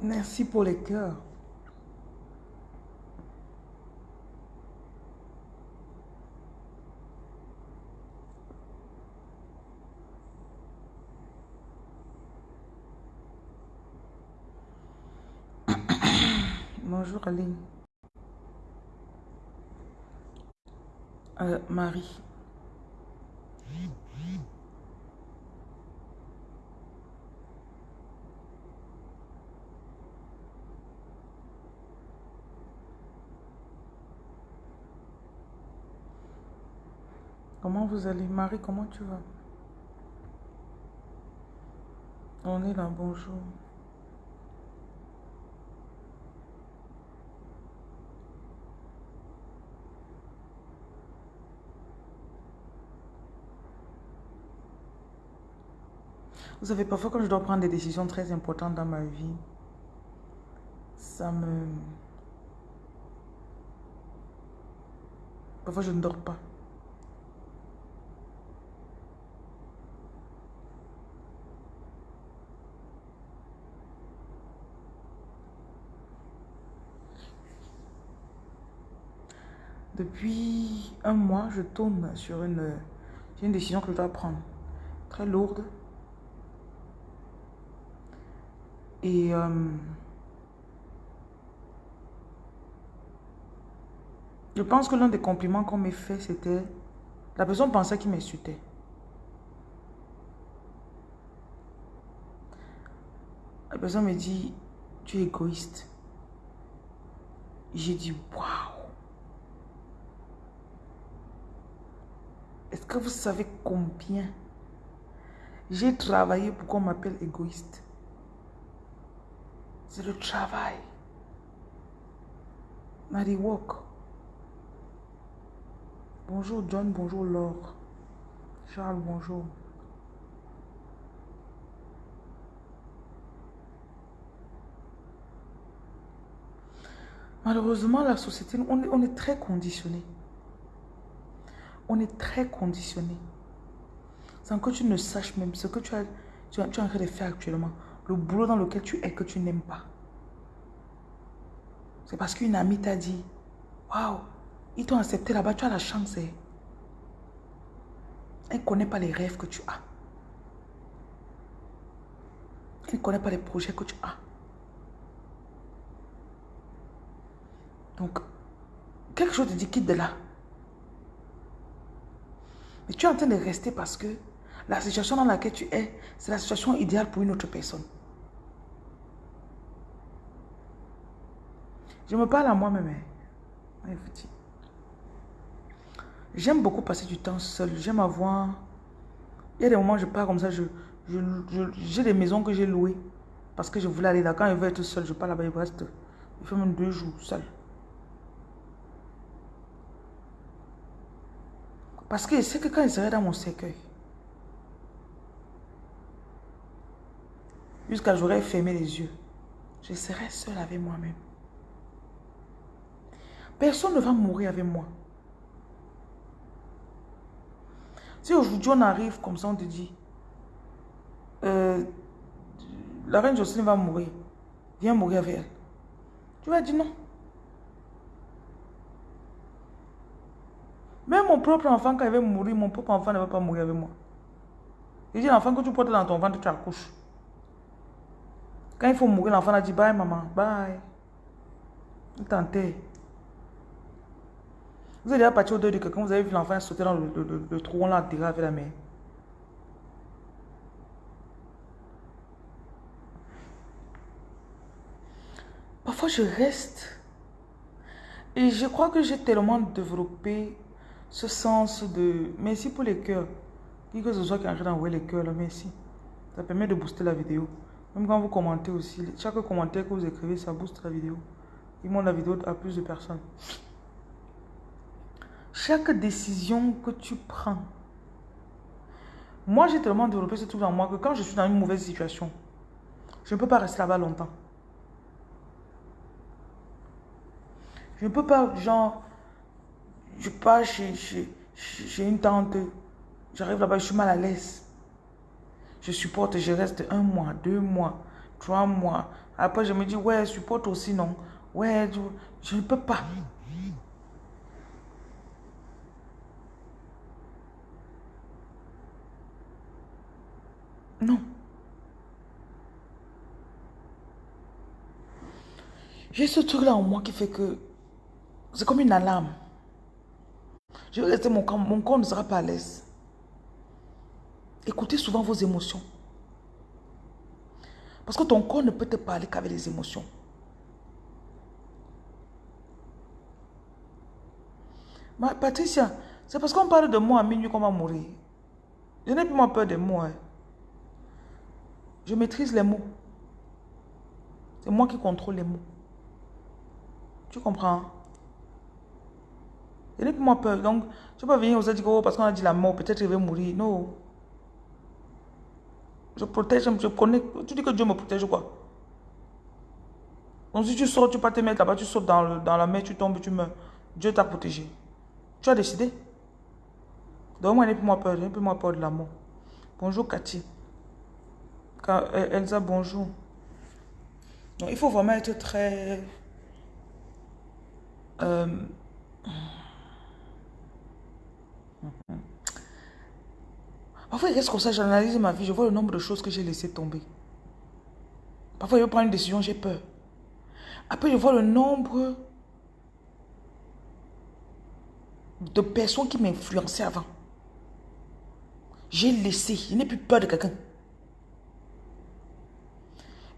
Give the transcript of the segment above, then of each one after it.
Merci pour les cœurs. Bonjour Aline. Euh, Marie. Comment vous allez Marie, comment tu vas? On est là, bonjour. Vous savez, parfois quand je dois prendre des décisions très importantes dans ma vie, ça me... Parfois je ne dors pas. Depuis un mois, je tourne sur une, une décision que je dois prendre. Très lourde. Et euh, je pense que l'un des compliments qu'on m'a fait, c'était la personne pensait qu'il m'insultait. La personne me dit, tu es égoïste. J'ai dit, waouh. Est-ce que vous savez combien j'ai travaillé pour qu'on m'appelle égoïste C'est le travail. Marie Walk. Bonjour John, bonjour Laure. Charles, bonjour. Malheureusement, la société, on est, on est très conditionné on est très conditionné. Sans que tu ne saches même ce que tu as, tu, tu en train de faire actuellement. Le boulot dans lequel tu es que tu n'aimes pas. C'est parce qu'une amie t'a dit, waouh, ils t'ont accepté là-bas, tu as la chance. Hein. Elle ne connaît pas les rêves que tu as. Elle ne connaît pas les projets que tu as. Donc, quelque chose te dit quitte de là. Mais tu es en train de rester parce que la situation dans laquelle tu es, c'est la situation idéale pour une autre personne. Je me parle à moi-même. Hein. J'aime beaucoup passer du temps seul. J'aime avoir... Il y a des moments où je pars comme ça. J'ai je, des maisons que j'ai louées. Parce que je voulais aller là. Quand je veux être seul, je pars là-bas. Je reste... Je fais même deux jours seul. Parce que c'est que quand il serait dans mon cercueil, jusqu'à j'aurais fermé les yeux, je serais seul avec moi-même. Personne ne va mourir avec moi. Si aujourd'hui on arrive comme ça, on te dit, euh, la reine Jocelyne va mourir, viens mourir avec elle. Tu vas dire non. Même mon propre enfant, quand il va mourir, mon propre enfant ne va pas mourir avec moi. Il dit l'enfant que tu portes dans ton ventre, tu accouches. Quand il faut mourir, l'enfant a dit bye maman, bye. Il t'enterre. Vous êtes déjà parti au deuil de quelqu'un, vous avez vu l'enfant sauter dans le, trou, on l'a enterré avec la main. Parfois, je reste. Et je crois que j'ai tellement développé ce sens de merci pour les cœurs. Qui que ce soit qui est en train d'envoyer les cœurs, là, merci. Ça permet de booster la vidéo. Même quand vous commentez aussi, chaque commentaire que vous écrivez, ça booste la vidéo. Il montre la vidéo à plus de personnes. Chaque décision que tu prends, moi j'ai tellement développé ce truc en moi que quand je suis dans une mauvaise situation, je ne peux pas rester là-bas longtemps. Je ne peux pas, genre, je pars chez, chez, une tante. J'arrive là-bas, je suis mal à l'aise. Je supporte, je reste un mois, deux mois, trois mois. Après, je me dis, ouais, supporte aussi, non? Ouais, je ne peux pas. Non. J'ai ce truc-là en moi qui fait que c'est comme une alarme. Je vais rester, mon corps, mon corps ne sera pas à l'aise. Écoutez souvent vos émotions. Parce que ton corps ne peut te parler qu'avec les émotions. Patricia, c'est parce qu'on parle de moi à minuit qu'on va mourir. Je n'ai plus moins peur des mots. Hein. Je maîtrise les mots. C'est moi qui contrôle les mots. Tu comprends? Je n'ai plus moins peur. Donc, ne peux pas venir aux dire, oh, parce qu'on a dit la mort, peut-être je vais mourir. Non. Je protège, je connais. Tu dis que Dieu me protège ou quoi? Donc si tu sors, tu peux te mettre là-bas, tu sautes dans, dans la mer, tu tombes, tu meurs. Dieu t'a protégé. Tu as décidé. Donc moi, je n'ai plus moins peur, n'ai plus moins peur de la mort. Bonjour Cathy. Euh, Elsa, bonjour. Donc il faut vraiment être très... Euh, Parfois, il reste comme ça, j'analyse ma vie, je vois le nombre de choses que j'ai laissé tomber. Parfois, je prends une décision, j'ai peur. Après, je vois le nombre de personnes qui m'influençaient avant. J'ai laissé, je n'ai plus peur de quelqu'un.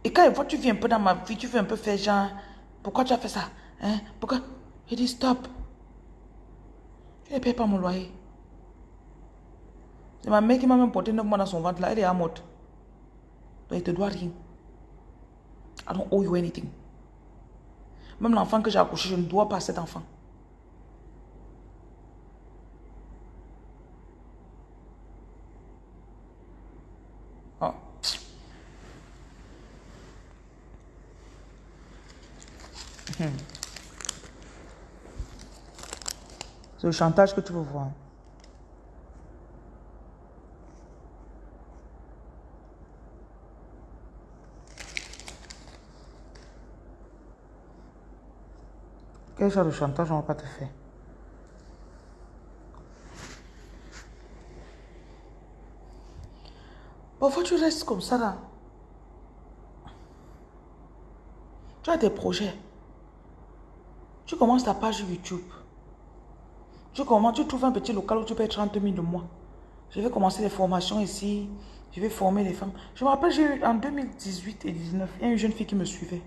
Et quand tu viens un peu dans ma vie, tu veux un peu faire genre, pourquoi tu as fait ça hein? Pourquoi? Je dis stop. Je ne paye pas mon loyer. C'est ma mère qui m'a même porté 9 mois dans son ventre là. Elle est à morte. Donc, il te doit rien. I don't owe you anything. Même l'enfant que j'ai accouché, je ne dois pas à cet enfant. C'est le chantage que tu veux voir. Quel genre de chantage on va pas te faire Parfois, tu restes comme ça là. Tu as des projets. Tu commences ta page YouTube. Tu commences, tu trouves un petit local où tu payes 30 000 de mois. Je vais commencer les formations ici. Je vais former les femmes. Je me rappelle, j'ai eu en 2018 et 2019, il y a une jeune fille qui me suivait.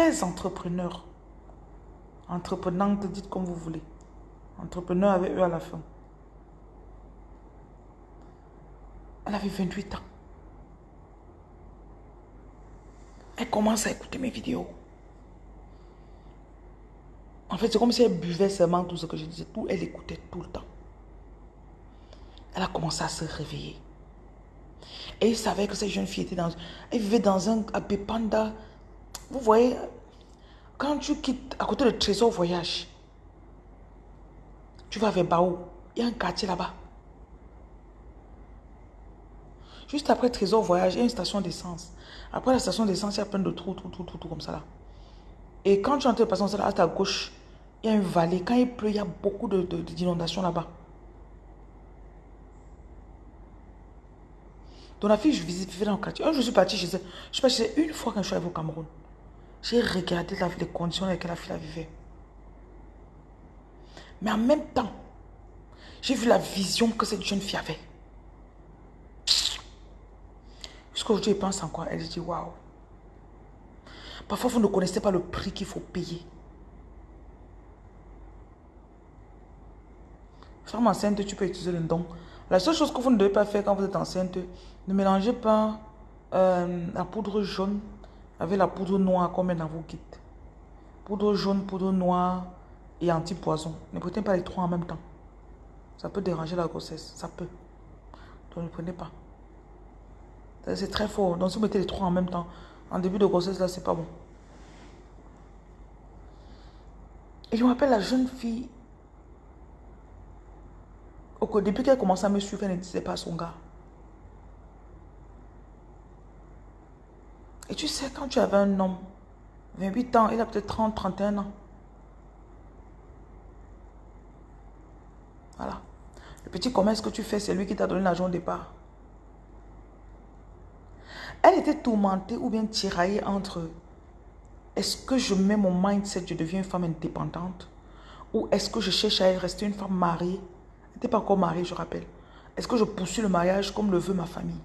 Très entrepreneur. Entreprenante, dites comme vous voulez. Entrepreneur avec eux à la fin. Elle avait 28 ans. Elle commence à écouter mes vidéos. En fait, c'est comme si elle buvait seulement tout ce que je disais. Tout, elle écoutait tout le temps. Elle a commencé à se réveiller. Et il savait que cette jeune fille était dans... Elle vivait dans un vous voyez, quand tu quittes à côté de Trésor Voyage, tu vas vers Bao, il y a un quartier là-bas. Juste après Trésor Voyage, il y a une station d'essence. Après la station d'essence, il y a plein de trous, tout, tout, tout, tout comme ça là. Et quand tu entres passer à ta gauche, il y a une vallée. Quand il pleut, il y a beaucoup d'inondations de, là-bas. Donc la fille, je visite dans le quartier. Un jour, je suis partie chez elle. Je suis partie une fois quand je suis arrivée au Cameroun. J'ai regardé les conditions dans lesquelles la fille vivait. Mais en même temps, j'ai vu la vision que cette jeune fille avait. Jusqu'aujourd'hui, elle pense en quoi Elle dit, waouh. Parfois, vous ne connaissez pas le prix qu'il faut payer. Femme enceinte, tu peux utiliser le don. La seule chose que vous ne devez pas faire quand vous êtes enceinte, ne mélangez pas euh, la poudre jaune avec la poudre noire met dans kits. Poudre jaune, poudre noire et anti-poison. Ne prenez pas les trois en même temps. Ça peut déranger la grossesse. Ça peut. Donc ne prenez pas. C'est très fort. Donc si vous mettez les trois en même temps, en début de grossesse, là, c'est pas bon. Et je me rappelle la jeune fille. Au début qu'elle commençait à me suivre, elle ne disait pas son gars. Et tu sais, quand tu avais un homme, 28 ans, il a peut-être 30, 31 ans. Voilà. Le petit commerce que tu fais, c'est lui qui t'a donné l'argent au départ. Elle était tourmentée ou bien tiraillée entre est-ce que je mets mon mindset, je deviens une femme indépendante? Ou est-ce que je cherche à rester une femme mariée? Elle n'était pas encore mariée, je rappelle. Est-ce que je poursuis le mariage comme le veut ma famille?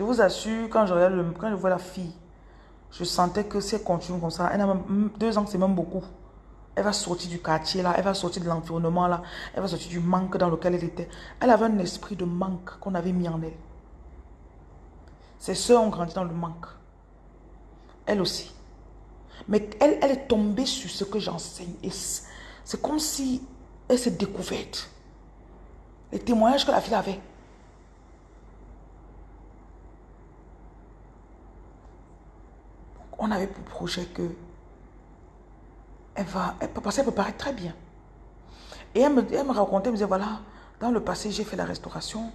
Je vous assure, quand je, regarde quand je vois la fille, je sentais que si elle continue comme ça, elle a deux ans, c'est même beaucoup. Elle va sortir du quartier là, elle va sortir de l'environnement là, elle va sortir du manque dans lequel elle était. Elle avait un esprit de manque qu'on avait mis en elle. Ses soeurs ont grandi dans le manque. Elle aussi. Mais elle, elle est tombée sur ce que j'enseigne. C'est comme si elle s'est découverte. Les témoignages que la fille avait. On avait pour projet que elle va, elle peut, passer, elle peut paraître très bien. Et elle me, elle me racontait, elle me disait, voilà, dans le passé, j'ai fait la restauration.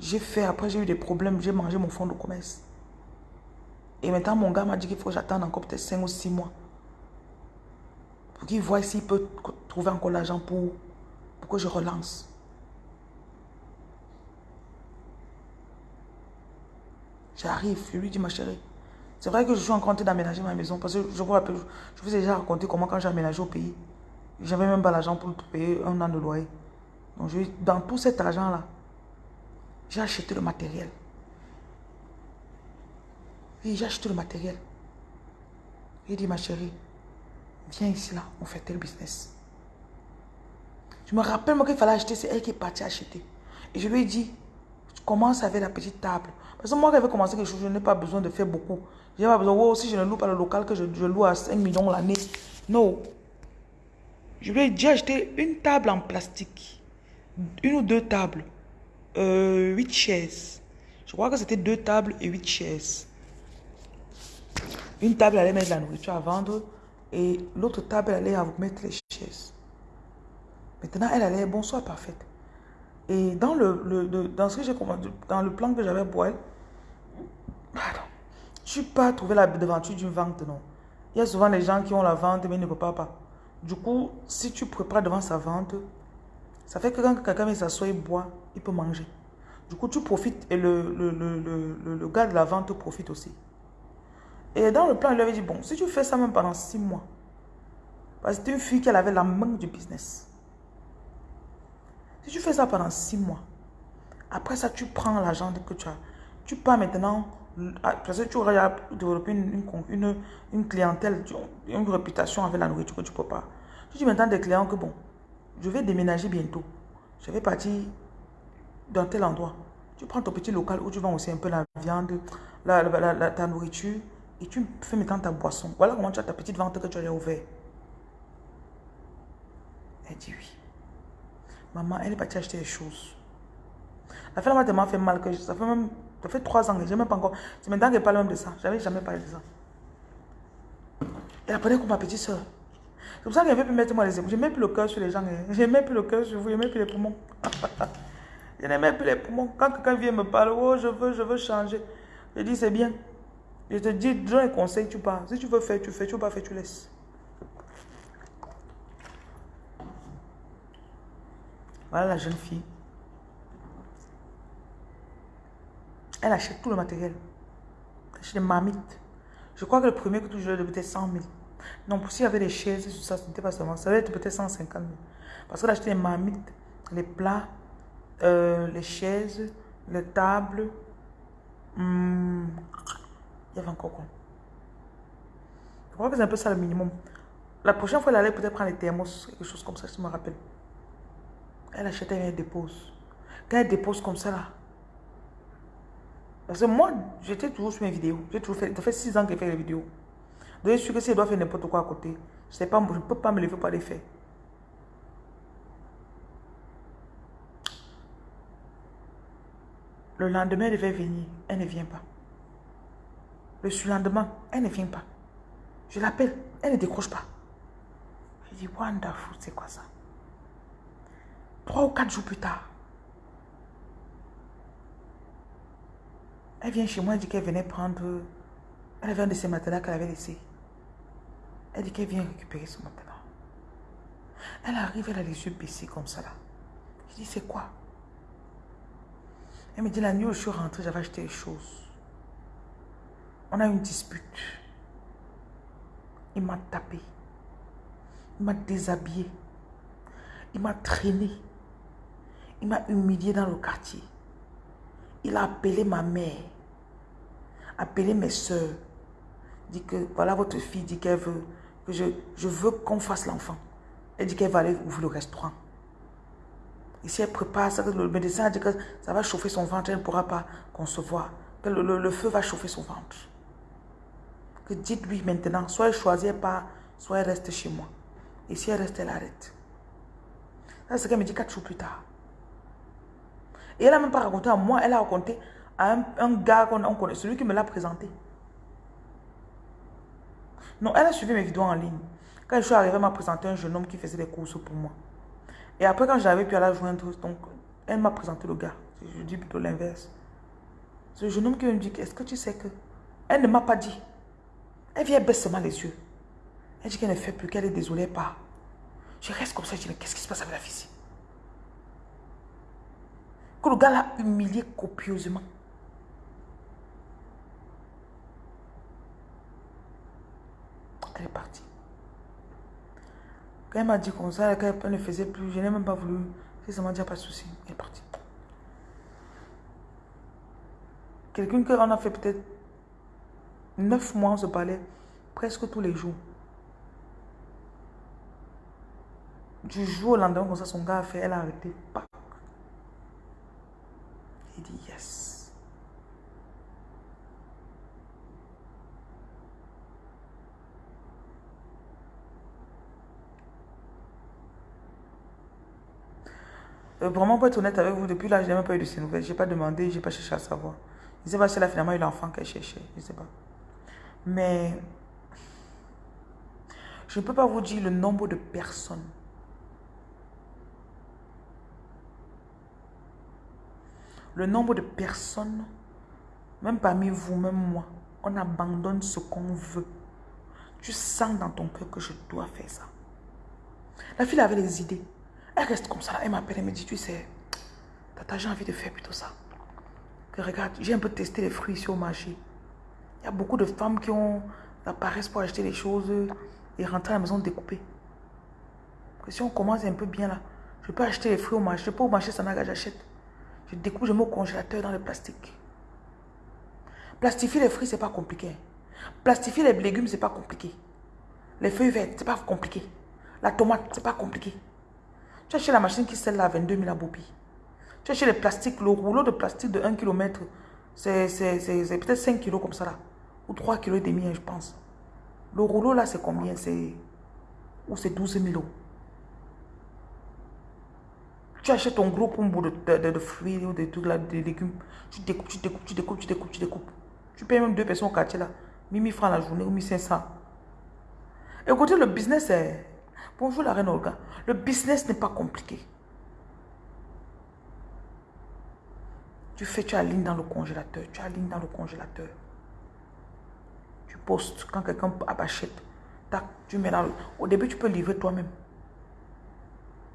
J'ai fait, après j'ai eu des problèmes, j'ai mangé mon fonds de commerce. Et maintenant, mon gars m'a dit qu'il faut que j'attende encore peut-être 5 ou 6 mois. Pour qu'il voit s'il peut trouver encore l'argent pour, pour que je relance. J'arrive, je lui dis, ma chérie, c'est vrai que je suis en train d'aménager ma maison parce que je vous ai déjà raconté comment quand j'ai aménagé au pays, j'avais même pas l'argent pour payer un an de loyer. Donc je, dans tout cet argent-là, j'ai acheté le matériel. Oui, j'ai acheté le matériel. J'ai dit, ma chérie, viens ici là, on fait tel business. Je me rappelle moi qu'il fallait acheter, c'est elle qui est partie acheter. Et je lui ai dit, commence avec la petite table. Parce que moi, quand j'avais commencé quelque chose, je n'ai pas besoin de faire beaucoup. Je n'ai pas besoin, oh, si je ne loue pas le local, que je, loue à 5 millions l'année. Non. Je lui ai dit acheter une table en plastique. Une ou deux tables. Euh, 8 chaises. Je crois que c'était deux tables et 8 chaises. Une table allait mettre la nourriture à vendre et l'autre table allait vous mettre les chaises. Maintenant, elle allait, bonsoir, parfaite. Et dans le, dans ce que j'ai dans le plan que j'avais pour elle, pardon, suis pas trouvé la devanture d'une vente, non. Il y a souvent les gens qui ont la vente, mais ils ne peuvent pas. Du coup, si tu prépares devant sa vente, ça fait que quand quelqu'un s'asseoir et boit, il peut manger. Du coup, tu profites et le, le, le, le, gars de la vente profite aussi. Et dans le plan, il lui avait dit, bon, si tu fais ça même pendant six mois, parce que c'était une fille qui avait la main du business. Si tu fais ça pendant six mois, après ça, tu prends l'argent que tu as. Tu pars maintenant parce que tu auras développé une, une, une, clientèle, une réputation avec la nourriture que tu ne peux pas. Tu dis maintenant des clients que bon, je vais déménager bientôt. Je vais partir dans tel endroit. Tu prends ton petit local où tu vends aussi un peu la viande, la, la, ta nourriture et tu fais maintenant ta boisson. Voilà comment tu as ta petite vente que tu as ouverte. Elle dit oui. Maman, elle est partie acheter des choses. La femme m'a tellement fait mal que ça fait même ça fait trois ans, je même pas encore. C'est maintenant qu'elle parle même de ça. Je n'avais jamais parlé de ça. Elle apprenait comme ma petite soeur. C'est pour ça qu'elle veut plus mettre moi les épaules. Je ne mets plus le cœur sur les gens. Hein. Je ne mets plus le cœur sur vous. Je ne mets plus les poumons. je ne mets plus les poumons. Quand quelqu'un vient me parler, oh, je veux, je veux changer. Je dis, c'est bien. Je te dis, donne un conseil, tu pars. Si tu veux faire, tu fais. Tu veux pas faire, tu laisses. Voilà la jeune fille. Elle achète tout le matériel. Elle achète des marmites. Je crois que le premier que tu jouais, peut-être 100 000. Non, pour s'il y avait des chaises, ça, ce n'était pas seulement. Ça va être peut-être 150 000. Parce qu'elle achetait les marmites, les plats, euh, les chaises, les tables. Hmm, il y avait encore quoi? Je crois que c'est un peu ça le minimum. La prochaine fois, elle allait peut-être prendre les thermos, quelque chose comme ça, je me rappelle. Elle achetait et elle dépose. Quand elle dépose comme ça, là, parce que moi, j'étais toujours sur mes vidéos. J'ai toujours fait, ça fait 6 ans que je fais les vidéos. Donc, je suis que si elle doit faire n'importe quoi à côté, je ne peux pas me lever pour les faire. Le lendemain, elle devait venir. Elle ne vient pas. Le surlendemain, elle ne vient pas. Je l'appelle. Elle ne décroche pas. Je dis, wonderful, c'est quoi ça? Trois ou quatre jours plus tard, Elle vient chez moi, elle dit qu'elle venait prendre... Elle avait un de ses matelas qu'elle avait laissé. Elle dit qu'elle vient récupérer son matelas. Elle arrive, elle a les yeux baissés comme ça là. Je dis, c'est quoi? Elle me dit, la nuit où je suis rentrée, j'avais acheté les choses. On a eu une dispute. Il m'a tapé. Il m'a déshabillé. Il m'a traîné. Il m'a humilié dans le quartier. Il a appelé ma mère. Appelé mes soeurs. Dit que voilà votre fille dit qu'elle veut que je, je veux qu'on fasse l'enfant. Elle dit qu'elle va aller ouvrir le restaurant. Et si elle prépare ça, le médecin a dit que ça va chauffer son ventre, elle ne pourra pas concevoir. Que le, feu va chauffer son ventre. Que dites-lui maintenant, soit elle choisit pas, soit elle reste chez moi. Et si elle reste, elle arrête. C'est ce qu'elle me dit quatre jours plus tard. Et elle n'a même pas raconté à moi, elle a raconté un, gars qu'on connaît, celui qui me l'a présenté. Non, elle a suivi mes vidéos en ligne. Quand je suis arrivée, elle m'a présenté un jeune homme qui faisait des courses pour moi. Et après, quand j'avais pu aller joindre, donc, elle m'a présenté le gars. Je dis plutôt l'inverse. Ce jeune homme qui me dit, est-ce que tu sais que... Elle ne m'a pas dit. Elle vient baisser seulement les yeux. Elle dit qu'elle ne fait plus, qu'elle est désolée pas. Je reste comme ça, je dis, mais qu'est-ce qui se passe avec la fille Que le gars l'a humilié copieusement. Elle est partie. Quand elle m'a dit comme ça, qu'elle ne faisait plus, je n'ai même pas voulu. C'est ça m'a dit, pas de souci. Elle est partie. Quelqu'un qu'on a fait peut-être neuf mois, on se parlait presque tous les jours. Du jour au lendemain, comme ça, son gars a fait, elle a arrêté. Il dit yes. Euh, vraiment, pour être honnête avec vous, depuis là, je n'ai même pas eu de ces nouvelles. Je n'ai pas demandé, je n'ai pas cherché à savoir. Je ne sais pas si elle a finalement eu l'enfant qu'elle cherchait. Je ne sais pas. Mais je ne peux pas vous dire le nombre de personnes. Le nombre de personnes, même parmi vous, même moi, on abandonne ce qu'on veut. Tu sens dans ton cœur que je dois faire ça. La fille avait les idées. Elle reste comme ça. Elle m'appelle et me dit, tu sais, tata, j'ai envie de faire plutôt ça. Que regarde, j'ai un peu testé les fruits ici au marché. Il y a beaucoup de femmes qui ont la paresse pour acheter les choses et rentrer à la maison découpées. Que si on commence un peu bien là, je peux acheter les fruits au marché. Je peux au marché Sanaga, j'achète. Je découpe, je mets au congélateur dans le plastique. Plastifier les fruits, c'est pas compliqué. Plastifier les légumes, c'est pas compliqué. Les feuilles vertes, c'est pas compliqué. La tomate, c'est pas compliqué. Tu la machine qui sert là à 22 000 à Bopi. Tu les plastiques, le rouleau de plastique de 1 km, c'est peut-être 5 kg comme ça là. Ou 3 kg et demi, hein, je pense. Le rouleau là, c'est combien? C'est ou c'est 12 000 euros. Tu achètes ton gros pombo de, de, de, fruits ou des trucs là, des légumes. Tu découpes, tu découpes, tu découpes, tu découpes, tu découpes. Tu payes même deux personnes au quartier là. 1000 francs la journée ou 1500. Écoutez, le business, est... Bonjour la reine Olga. Le business n'est pas compliqué. Tu fais, tu alignes dans le congélateur. Tu alignes dans le congélateur. Tu postes quand quelqu'un achète. Tac, tu mets dans le... Au début, tu peux livrer toi-même.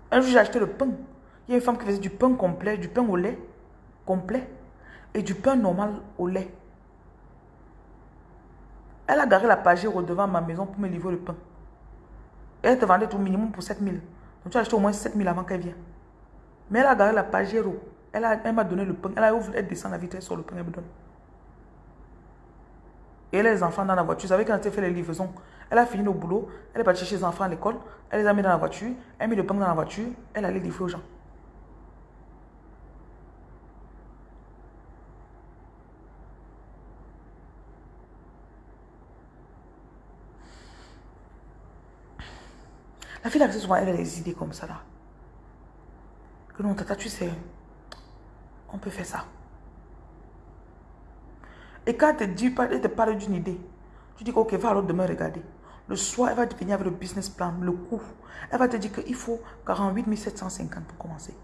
Un jour, j'ai acheté le pain. Il y a une femme qui faisait du pain complet, du pain au lait complet et du pain normal au lait. Elle a garé la pagère devant ma maison pour me livrer le pain. Elle te vendait tout minimum pour 7 000. Donc tu as acheté au moins 7 000 avant qu'elle vienne. Mais elle a gardé la Pajero. Elle m'a donné le pain. Elle a ouvert, elle descend la vitesse sur le pain, elle me donne. Et elle a les enfants dans la voiture. Vous savez, quand elle fait les livraisons, elle a fini au boulot, elle est partie chercher les enfants à l'école, elle les a mis dans la voiture, elle a mis le pain dans la voiture, elle allait livrer aux gens. La fille, là, souvent, elle a des idées comme ça, là. Que non, tata, tu sais, on peut faire ça. Et quand elle te, dit, parle d'une idée, tu dis, ok, va alors demain regarder. Le soir, elle va te venir avec le business plan, le coût. Elle va te dire qu'il faut 48 750 pour commencer.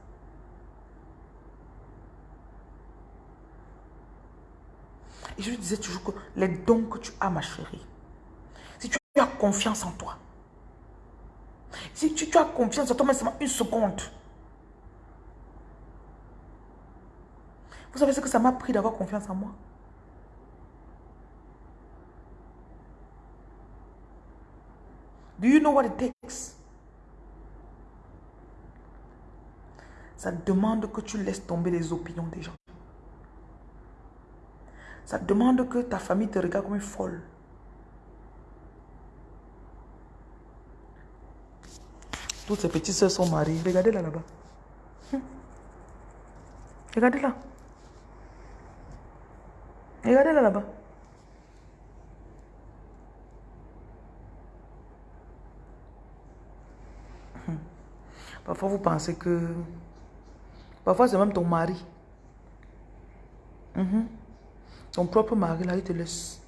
Et je disais toujours que les dons que tu as, ma chérie, si tu as confiance en toi, si tu, as confiance en toi, même seulement une seconde, vous savez ce que ça m'a pris d'avoir confiance en moi? Do you know what it takes? Ça demande que tu laisses tomber les opinions des gens. Ça demande que ta famille te regarde comme une folle. Toutes ces petites soeurs sont mariées. Regardez là là-bas. Hum. Regardez là. Regardez là là-bas. Hum. Parfois, vous pensez que Parfois, c'est même ton mari. Mhm. Ton propre mari, là, il te laisse.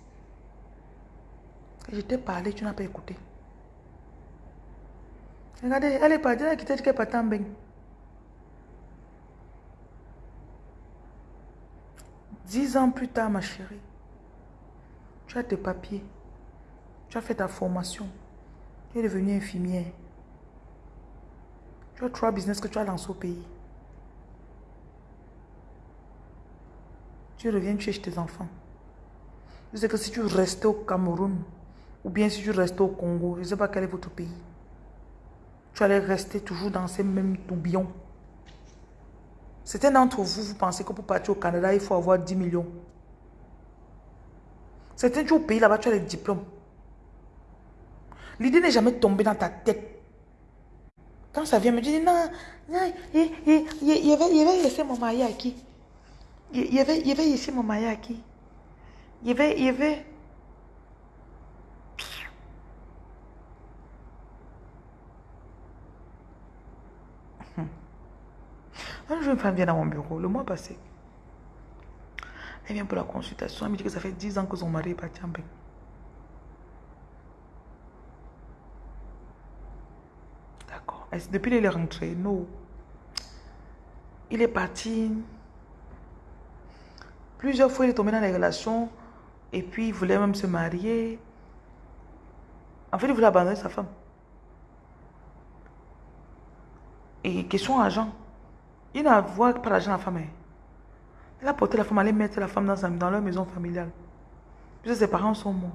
je t'ai parlé, tu n'as pas écouté. Regardez, elle est partie, elle a quitté, elle est en. Dix ans plus tard, ma chérie, tu as tes papiers, tu as fait ta formation, tu es devenue infirmière. Tu as trois business que tu as lancé au pays. Tu reviens, chez tes enfants. Je sais que si tu restes au Cameroun, ou bien si tu restes au Congo, je ne sais pas quel est votre pays, tu allais rester toujours dans ces mêmes tourbillons. Certains d'entre vous, vous pensez que pour partir au Canada, il faut avoir 10 millions. Certains, tu au pays là-bas, tu as les diplômes. L'idée n'est jamais tombée dans ta tête. Quand ça vient me dire, non, non, il, il, il, il, il avait laissé mon mari à qui? Il avait, il avait ici mon mayaki. Il y avait, il y Un jour, une femme vient dans mon bureau, le mois passé. Elle vient pour la consultation. Elle me dit que ça fait 10 ans que son mari est parti en bain. D'accord. Depuis qu'il est rentré, non. Il est parti Plusieurs fois, il est tombé dans les relations et puis il voulait même se marier. En fait, il voulait abandonner sa femme. Et question argent. Il n'a pas l'argent la femme. Hein. Il a porté la femme, aller mettre la femme dans, dans leur maison familiale. Puis ses parents sont morts.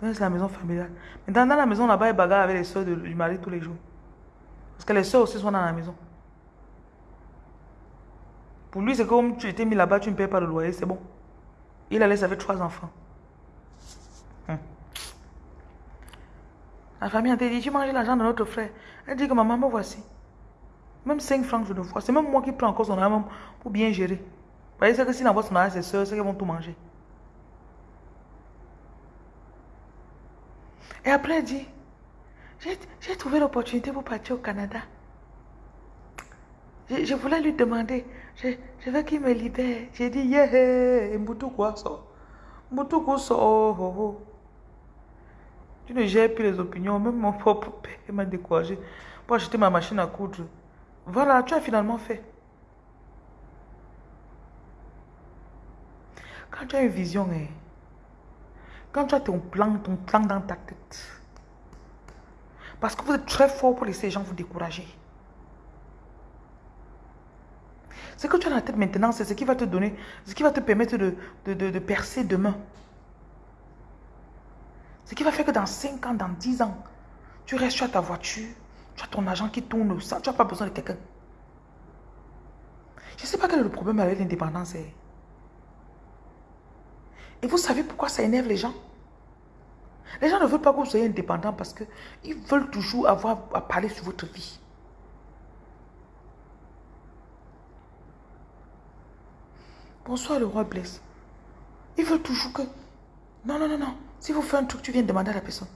Donc c'est la maison familiale. Mais dans, la maison là-bas, il bagarre avec les soeurs du mari tous les jours. Parce que les soeurs aussi sont dans la maison. Pour lui, c'est comme tu étais mis là-bas, tu ne payes pas le loyer, c'est bon. Il a laissé avec trois enfants. Hum. La famille a dit, tu manges l'argent de notre frère. Elle dit que maman, me voici. Même 5 francs, je le vois. C'est même moi qui prends encore son argent pour bien gérer. Vous voyez, c'est que s'il envoie son argent à ses soeurs, c'est qu'elles vont tout manger. Et après, elle dit, j'ai trouvé l'opportunité pour partir au Canada. Je, voulais lui demander, je, veux qu'il me libère. J'ai dit, yeah, quoi ça? quoi ça? Oh, oh, oh. Tu ne gères plus les opinions, même mon propre père m'a découragé pour acheter ma machine à coudre. Voilà, tu as finalement fait. Quand tu as une vision, hein, quand tu as ton plan, ton plan dans ta tête, parce que vous êtes très fort pour laisser les gens vous décourager. Ce que tu as dans la tête maintenant, c'est ce qui va te donner, ce qui va te permettre de, de, percer demain. Ce qui va faire que dans 5 ans, dans 10 ans, tu restes, as ta voiture, tu as ton argent qui tourne, tu n'as pas besoin de quelqu'un. Je ne sais pas quel est le problème avec l'indépendance. Et vous savez pourquoi ça énerve les gens? Les gens ne veulent pas que vous soyez indépendant parce qu'ils veulent toujours avoir à parler sur votre vie. Bonsoir, le roi blesse. Il veut toujours que... Non, non, non, non. Si vous faites un truc, tu viens demander à la personne.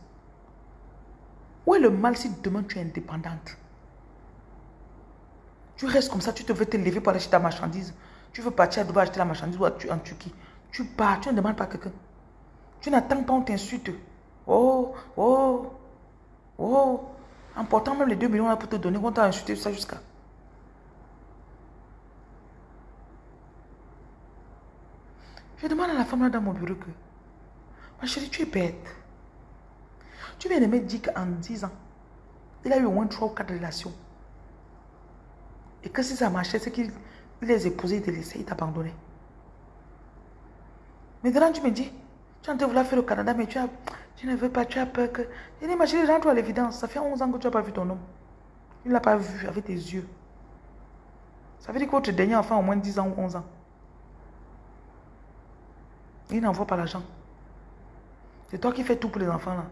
Où est le mal si demain tu es indépendante? Tu restes comme ça, tu te veux te lever pour acheter ta marchandise. Tu veux partir à Dubaï acheter la marchandise ou en Turquie. Tu pars, tu ne demandes pas à quelqu'un. Tu n'attends pas, on t'insulte. Oh, oh, oh. En portant même les 2 millions là pour te donner, on t'a insulté ça jusqu'à... Je demande à la femme là dans mon bureau que, ma chérie, tu es bête. Tu viens de me dire qu'en 10 ans, il a eu au moins 3 ou 4 relations. Et que si ça marchait, c'est qu'il les épousait, il te laissait, il t'abandonnait. Maintenant, tu me dis, tu as envie vouloir faire le Canada, mais tu, as, tu ne veux pas, tu as peur que... Je dis, chérie, rentre à l'évidence. Ça fait 11 ans que tu n'as pas vu ton homme. Il ne l'a pas vu avec tes yeux. Ça veut dire que votre dernier enfant a au moins 10 ans ou 11 ans. Il n'envoie pas l'argent. C'est toi qui fais tout pour les enfants là.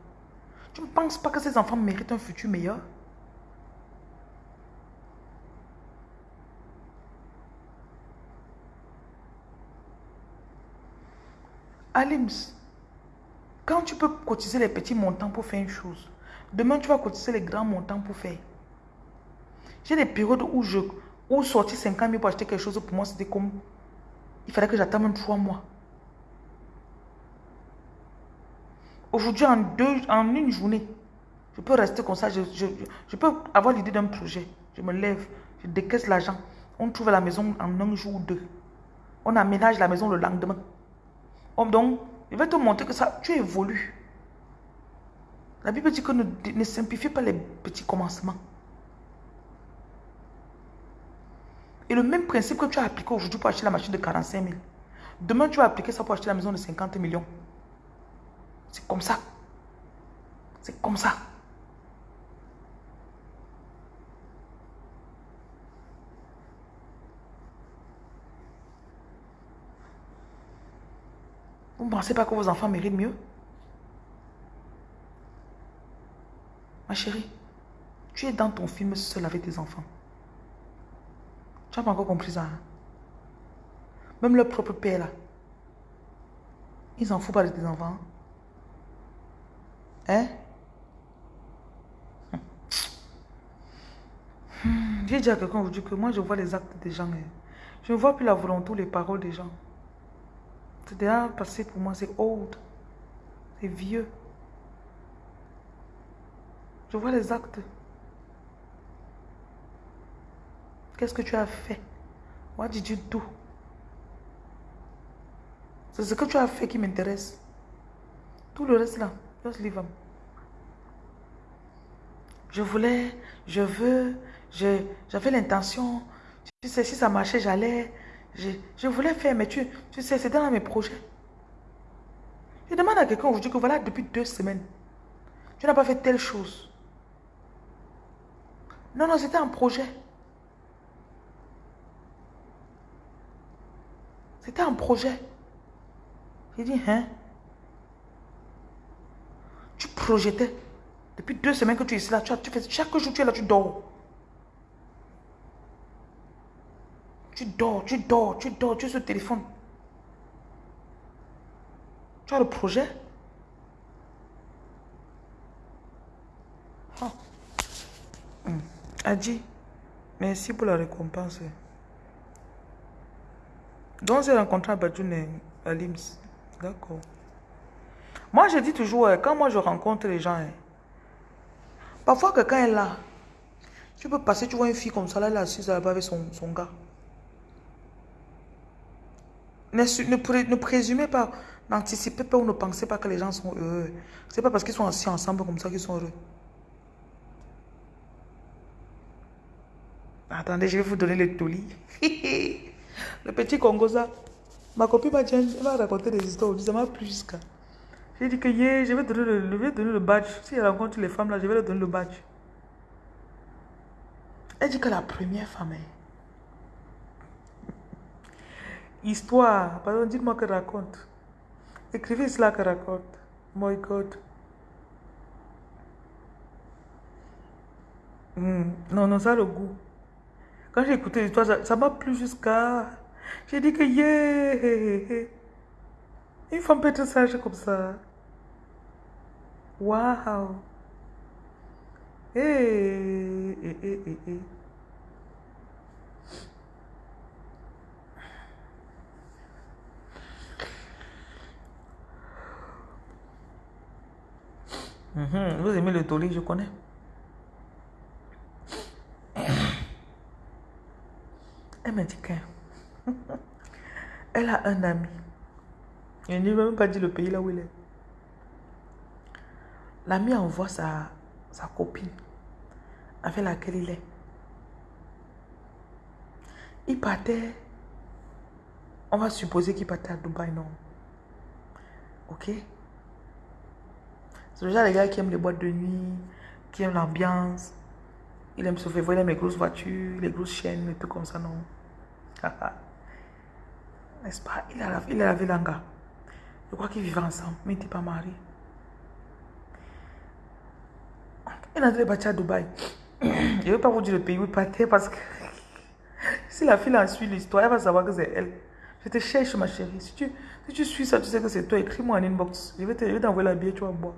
Tu ne penses pas que ces enfants méritent un futur meilleur? Alims, quand tu peux cotiser les petits montants pour faire une chose, demain tu vas cotiser les grands montants pour faire. J'ai des périodes où je où sortir 50 000 pour acheter quelque chose pour moi, c'était comme il fallait que j'attende même 3 mois. Aujourd'hui, en, une journée, je peux rester comme ça. Je, peux avoir l'idée d'un projet. Je me lève, je décaisse l'argent. On trouve la maison en un jour ou deux. On aménage la maison le lendemain. Donc, je vais te montrer que ça, tu évolues. La Bible dit que ne, ne simplifie pas les petits commencements. Et le même principe que tu as appliqué aujourd'hui pour acheter la machine de 45 000, demain tu vas appliquer ça pour acheter la maison de 50 millions. C'est comme ça. C'est comme ça. Vous ne pensez pas que vos enfants méritent mieux? Ma chérie, tu es dans ton film seul avec tes enfants. Tu n'as pas encore compris ça. Hein? Même leur propre père là. Ils s'en foutent pas de tes enfants. Hein? Hmm. J'ai dit à quelqu'un aujourd'hui que moi je vois les actes des gens. Hein. Je ne vois plus la volonté ou les paroles des gens. C'est déjà passé pour moi, c'est old. C'est vieux. Je vois les actes. Qu'est-ce que tu as fait? What did you do? C'est ce que tu as fait qui m'intéresse. Tout le reste là, Je voulais, je veux, j'avais l'intention. Tu sais, si ça marchait, j'allais. Je, voulais faire, mais tu, tu sais, c'était dans mes projets. Je demande à quelqu'un aujourd'hui que voilà, depuis deux semaines, tu n'as pas fait telle chose. Non, non, c'était un projet. C'était un projet. J'ai dit, hein? Projetais. Depuis deux semaines que tu es ici là, tu, tu fais, chaque jour tu es là, tu dors. Tu dors, tu dors, tu dors, tu es sur le téléphone. Tu as le projet? Hmm. Adi, merci pour la récompense. Donc, j'ai rencontré à Badjoune à Lims. D'accord. Moi, je dis toujours, euh, quand moi je rencontre les gens, hein, parfois quelqu'un est là. Tu peux passer, tu vois une fille comme ça, là, elle est assise là-bas avec son, son gars. Ne, ne, présumez pas, n'anticipez pas ou ne pensez pas que les gens sont heureux. C'est pas parce qu'ils sont assis ensemble comme ça qu'ils sont heureux. Attendez, je vais vous donner le toli. le petit Congoza. Ma copine m'a raconté des histoires. Ça m'a plu jusqu'à. J'ai dit que yeah, je vais donner le, je vais donner le badge. Si elle rencontre les femmes là, je vais leur donner le badge. Elle dit que la première femme est. Histoire. Pardon, dites-moi que raconte. Écrivez cela que raconte. My God. Hmm. Non, non, ça a le goût. Quand j'ai écouté l'histoire, ça m'a plu jusqu'à... J'ai dit que yeah! Une femme peut être sage comme ça. Waouh! Hey, hey, hey, hey. Mhm, vous aimez le toli, je connais. Elle m'a dit qu'elle a un ami. Il ne même pas dit le pays là où il est. L'ami envoie sa, sa copine avec laquelle il est. Il partait, on va supposer qu'il partait à Dubaï, non? Ok? C'est le genre de gars qui aime les boîtes de nuit, qui aime l'ambiance. Il aime se faire voir, il aime les grosses voitures, les grosses chaînes, et tout comme ça, non? N'est-ce pas? Il a, il a la gars. Je crois qu'ils vivaient ensemble, mais il n'était pas marié. Il est entré à Dubaï. Je ne vais pas vous dire le pays où il partait parce que si la fille en suit l'histoire, elle va savoir que c'est elle. Je te cherche, ma chérie. Si tu, si tu suis ça, tu sais que c'est toi. Écris-moi en inbox. Je vais t'envoyer la billet, tu vas boire.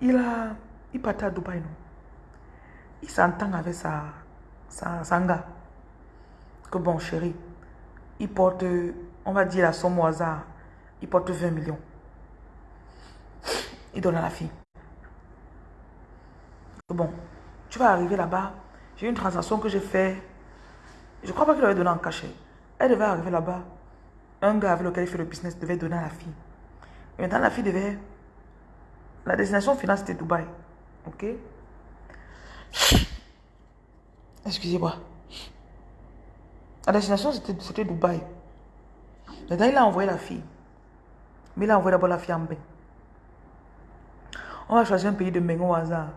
Il a... Il partait à Dubaï, non? Il s'entend avec sa, sa, sa gars. Que bon, chérie, il porte, on va dire somme au hasard, il porte 20 millions. Il donne à la fille. Bon, tu vas arriver là-bas, j'ai une transaction que j'ai fait. Je crois pas qu'il avait donné en cachet. Elle devait arriver là-bas. Un gars avec lequel il fait le business devait donner à la fille. Et maintenant, la fille devait... La destination finale, c'était Dubaï. Ok? Excusez-moi. La destination, c'était Dubaï. Maintenant, il a envoyé la fille. Mais il a envoyé d'abord la fille en bain. On va choisir un pays de Mengo au hasard.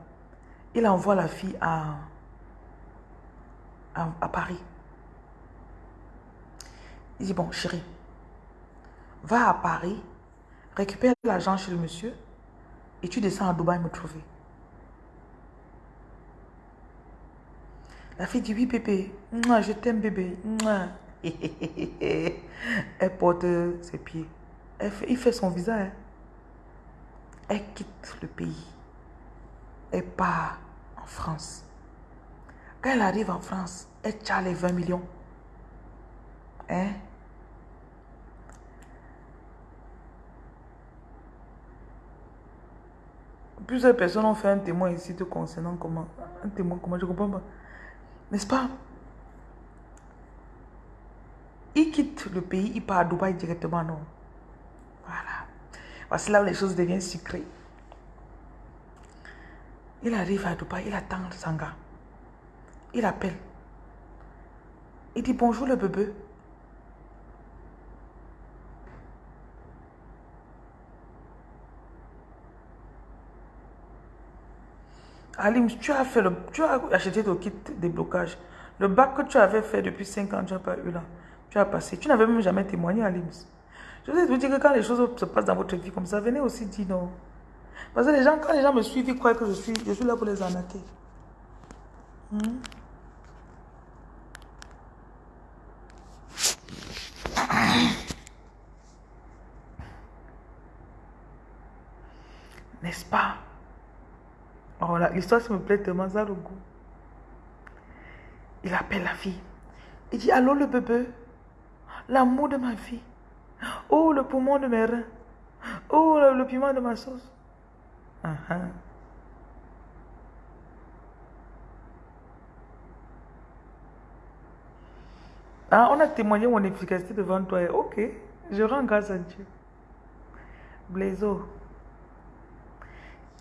Il envoie la fille à, Paris. Il dit, bon, chérie, va à Paris, récupère l'argent chez le monsieur et tu descends à Dubaï me trouver. La fille dit, oui, bébé, je t'aime, bébé. Elle porte ses pieds. il fait son visage. Hein. Elle quitte le pays. Elle part en France. Quand elle arrive en France, elle tient les 20 millions. Hein? Plusieurs personnes ont fait un témoin ici te concernant comment. Un témoin comment je comprends pas. N'est-ce pas? Il quitte le pays, il part à Dubaï directement, non? Voilà. Voici là où les choses deviennent secrètes. Il arrive à Dubaï, il attend Sanga. Il appelle. Il dit bonjour le bébé. Alim, tu as, fait le, tu as acheté ton kit de blocage. Le bac que tu avais fait depuis 5 ans, tu n'as pas eu là. Tu as passé. Tu n'avais même jamais témoigné, Alim. Je vous dire que quand les choses se passent dans votre vie comme ça, venez aussi dire non. Parce que les gens, quand les gens me suivent, ils croient que je suis, je suis là pour les arnaquer. Hmm? N'est-ce pas? Oh, l'histoire, ça me plaît tellement, ça le goût. Il appelle la fille. Il dit, allô le bébé, l'amour de ma fille. Oh, le poumon de mes reins. Oh, le, piment de ma sauce. Ah, on a témoigné mon efficacité devant toi. Ok, je rends grâce à Dieu. Blaiseau,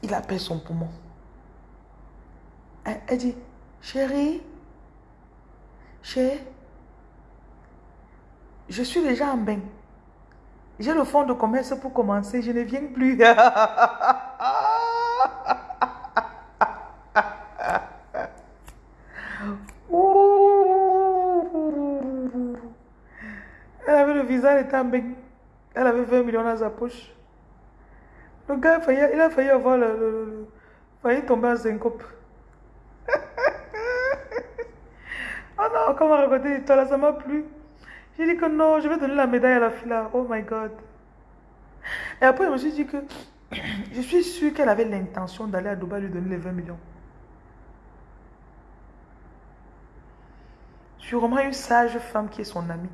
il appelle son poumon. Elle, elle dit, chérie, chérie, je suis déjà en bain. J'ai le fonds de commerce pour commencer, je ne viens plus. Elle avait le visage étant bain. Elle avait 20 millions dans sa poche. Le gars, il a failli avoir le, le, failli tomber en syncope. oh non, comment raconter l'histoire là, ça m'a plu. J'ai dit que non, je vais donner la médaille à la fille là. Oh my God. Et après, je me suis dit que je suis sûre qu'elle avait l'intention d'aller à Dubaï lui donner les 20 millions. Sûrement une sage femme qui est son amie,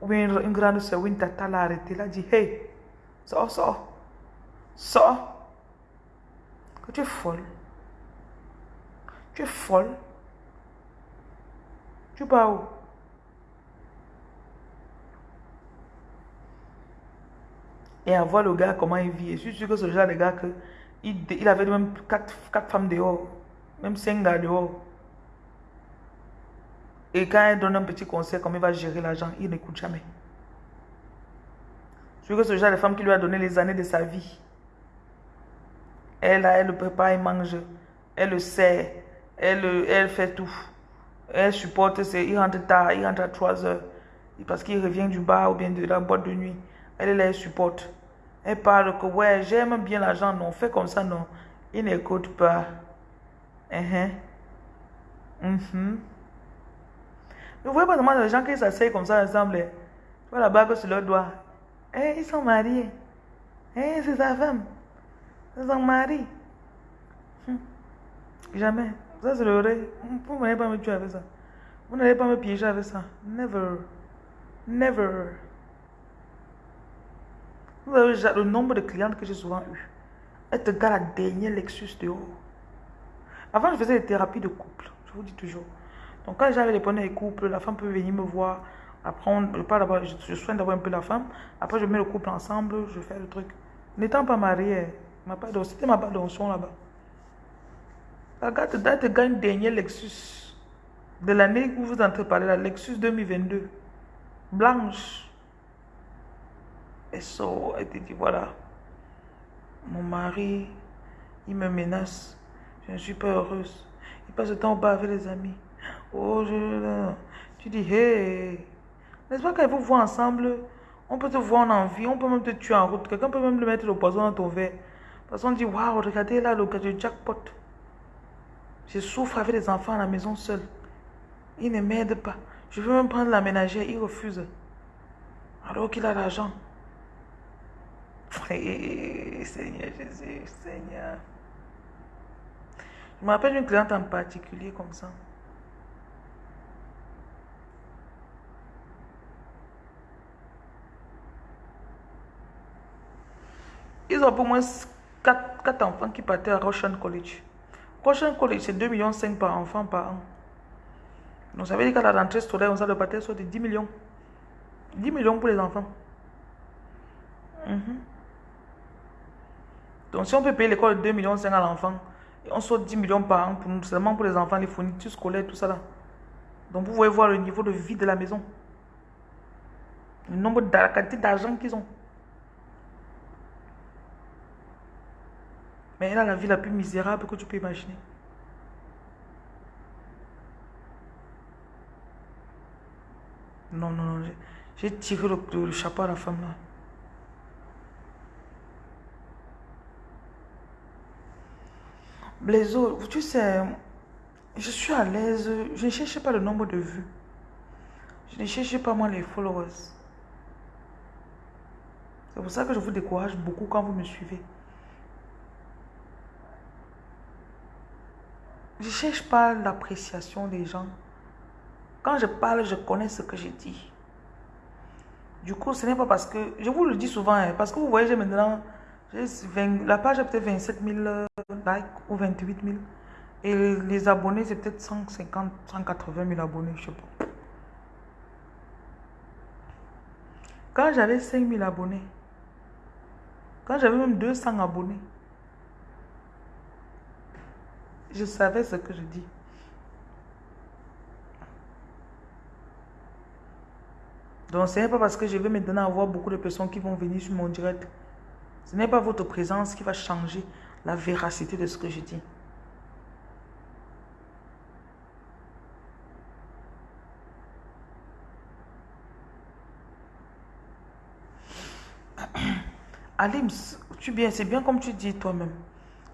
ou bien une, grande soeur, ou une tata l'a arrêté, l'a dit Hey, sors, sors, sors. Que tu es folle. Tu es folle. Tu vas où? Et à voir le gars comment il vit. Et je suis sûr que ce genre de gars que il, il avait même quatre, quatre femmes dehors, même cinq gars dehors. Et quand elle donne un petit conseil, comment il va gérer l'argent, il n'écoute jamais. Je suis que ce genre de femme qui lui a donné les années de sa vie. Elle, elle le prépare, elle mange, elle le sait, elle, elle fait tout. Elle supporte, il rentre tard, il rentre à 3 heures. Parce qu'il revient du bar ou bien de la boîte de nuit. Elle, elle, elle supporte. Elle parle que, ouais, j'aime bien l'argent, non, fais comme ça, non. Il n'écoute pas. Uh -huh. Mm Vous voyez pas seulement les gens qui s'asseyent comme ça ensemble. Tu vois la bague sur leur doigt. Eh, ils sont mariés. Eh, c'est sa femme. C'est son mari. Hum. Jamais. Ça, c'est le vrai. Vous n'allez pas me tuer avec ça. Vous n'allez pas me piéger avec ça. Never. Never. Avez le nombre de clientes que j'ai souvent eu. Elle te garde la dernière Lexus dehors. Avant, je faisais des thérapies de couple. Je vous dis toujours. Donc, quand j'avais les problèmes de couple, la femme peut venir me voir. Après, je, parle je, je soigne d'abord un peu la femme. Après, je mets le couple ensemble. Je fais le truc. N'étant pas mariée, c'était ma part d'onction là-bas. Regarde, tu gagnes dernier Lexus de l'année où vous entrez parler, la Lexus 2022. Blanche. Et ça, elle te dit, voilà, mon mari, il me menace. Je ne suis pas heureuse. Il passe le temps au bar avec les amis. Oh, je... Tu dis, hey, n'est-ce pas quand vous voit ensemble, on peut te voir en envie, on peut même te tuer en route. Quelqu'un peut même le mettre le poison dans ton verre. Parce qu'on dit, waouh, regardez là le cas de jackpot. Je souffre avec les enfants à la maison seul. Il ne m'aide pas. Je veux même prendre la ménagère, il refuse. Alors qu'il a l'argent. Seigneur Jésus, Seigneur. Je me rappelle une cliente en particulier comme ça. Ils ont pour moins 4, 4 enfants qui partaient à Roshan College. Roshan College, c'est 2,5 millions par enfant par an. Donc ça veut dire qu'à la rentrée scolaire, on le partir sur de 10 millions. 10 millions pour les enfants. Mhm. Donc si on peut payer l'école de 2 millions à l'enfant, on sort 10 millions par an pour seulement pour les enfants, les fournitures scolaires, tout ça là. Donc vous pouvez voir le niveau de vie de la maison. Le nombre de la quantité d'argent qu'ils ont. Mais elle a la vie la plus misérable que tu peux imaginer. Non, non, non. J'ai tiré le, chapeau à la femme là. Blaiseau, tu sais, je suis à l'aise. Je ne cherche pas le nombre de vues. Je ne cherche pas moi les followers. C'est pour ça que je vous décourage beaucoup quand vous me suivez. Je ne cherche pas l'appréciation des gens. Quand je parle, je connais ce que je dis. Du coup, ce n'est pas parce que... Je vous le dis souvent, hein, parce que vous voyez, j'ai maintenant... la page a peut-être 27 000 euh, likes ou 28 000. Et les abonnés, c'est peut-être 150, 180 000 abonnés, je sais pas. Quand j'avais 5 000 abonnés, quand j'avais même 200 abonnés, je savais ce que je dis. Donc, ce n'est pas parce que je vais maintenant avoir beaucoup de personnes qui vont venir sur mon direct. Ce n'est pas votre présence qui va changer la véracité de ce que je dis. Alim, tu bien, c'est bien comme tu dis toi-même.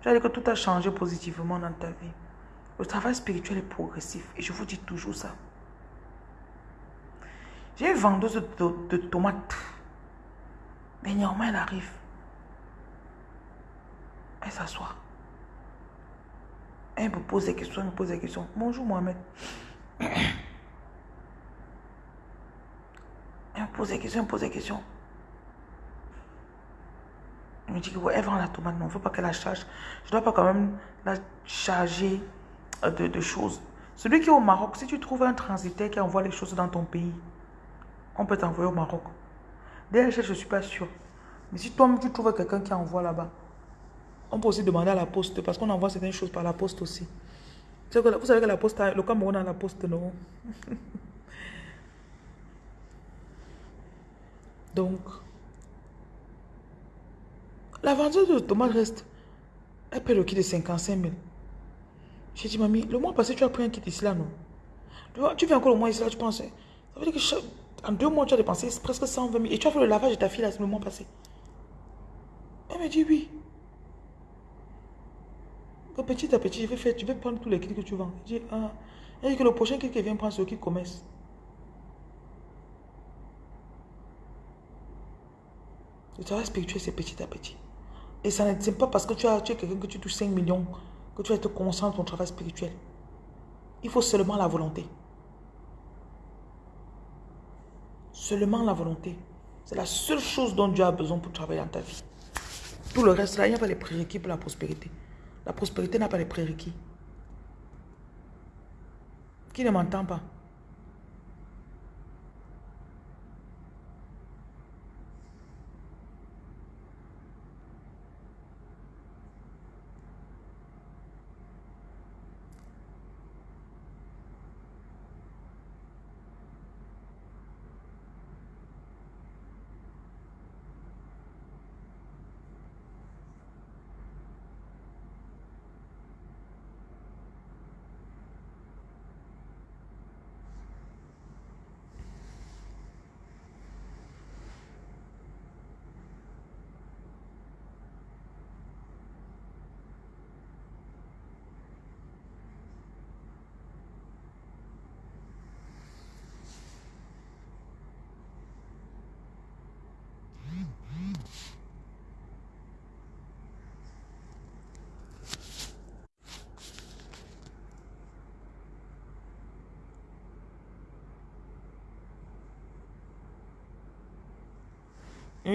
Tu as dit que tout a changé positivement dans ta vie. Le travail spirituel est progressif et je vous dis toujours ça. J'ai une vendeuse de, tomates. Mais néanmoins, elle arrive. Elle s'assoit. Elle me pose des questions, elle me pose des questions. Bonjour Mohamed. Elle me pose des questions, elle me pose des questions. Elle me dit que elle vend la tomate, mais on ne veut pas qu'elle la charge. Je ne dois pas quand même la charger euh, de, choses. Celui qui est au Maroc, si tu trouves un transitaire qui envoie les choses dans ton pays, on peut t'envoyer au Maroc. Déjà, je ne suis pas sûre. Mais si toi tu trouves quelqu'un qui envoie là-bas, on peut aussi demander à la poste parce qu'on envoie certaines choses par la poste aussi. Vous savez que la poste, le Cameroun a la poste, non? Donc, la vendeuse de tomates reste. Elle paie le kit de 55 000. J'ai dit, mamie, le mois passé, tu as pris un kit ici là, non? Tu viens encore le mois ici là, tu penses. Ça veut dire que en deux mois, tu as dépensé presque 120 000. Et tu as fait le lavage de ta fille là, le mois passé. Elle me dit oui. Petit à petit, je vais, faire, je vais prendre tous les kits que tu vends. Je dis, ah. Dit que le prochain kit qui vient prendre, le kit commerce. Le travail spirituel, c'est petit à petit. Et ça n'est pas parce que tu, as, tu quelqu'un que tu touches 5 millions que tu vas être conscient de ton travail spirituel. Il faut seulement la volonté. Seulement la volonté. C'est la seule chose dont Dieu a besoin pour travailler dans ta vie. Tout le reste, là, il n'y a pas les prérequis pour la prospérité. La prospérité n'a pas les prérequis. Qui ne m'entend pas?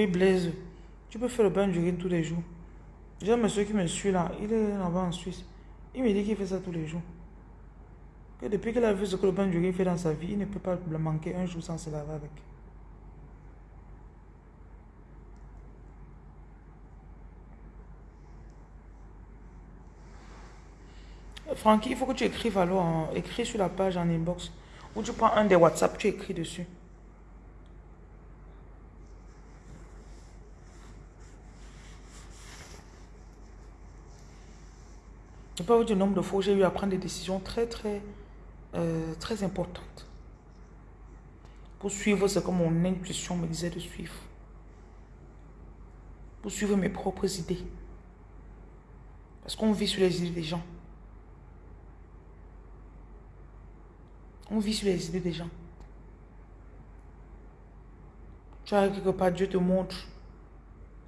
Oui, Blaise, tu peux faire le bain d'urine tous les jours. J'ai un monsieur qui me suit là, il est là-bas en Suisse. Il me dit qu'il fait ça tous les jours. Que depuis qu'il a vu ce que le bain d'urine fait dans sa vie, il ne peut pas le manquer un jour sans se laver avec. Francky, il faut que tu écrives alors, écris sur la page en inbox. Ou tu prends un des WhatsApp, tu écris dessus. Je peux vous dire le nombre de fois où j'ai eu à prendre des décisions très, très, euh, très importantes. Pour suivre ce que mon intuition me disait de suivre. Pour suivre mes propres idées. Parce qu'on vit sur les idées des gens. On vit sur les idées des gens. Tu as quelque part, Dieu te montre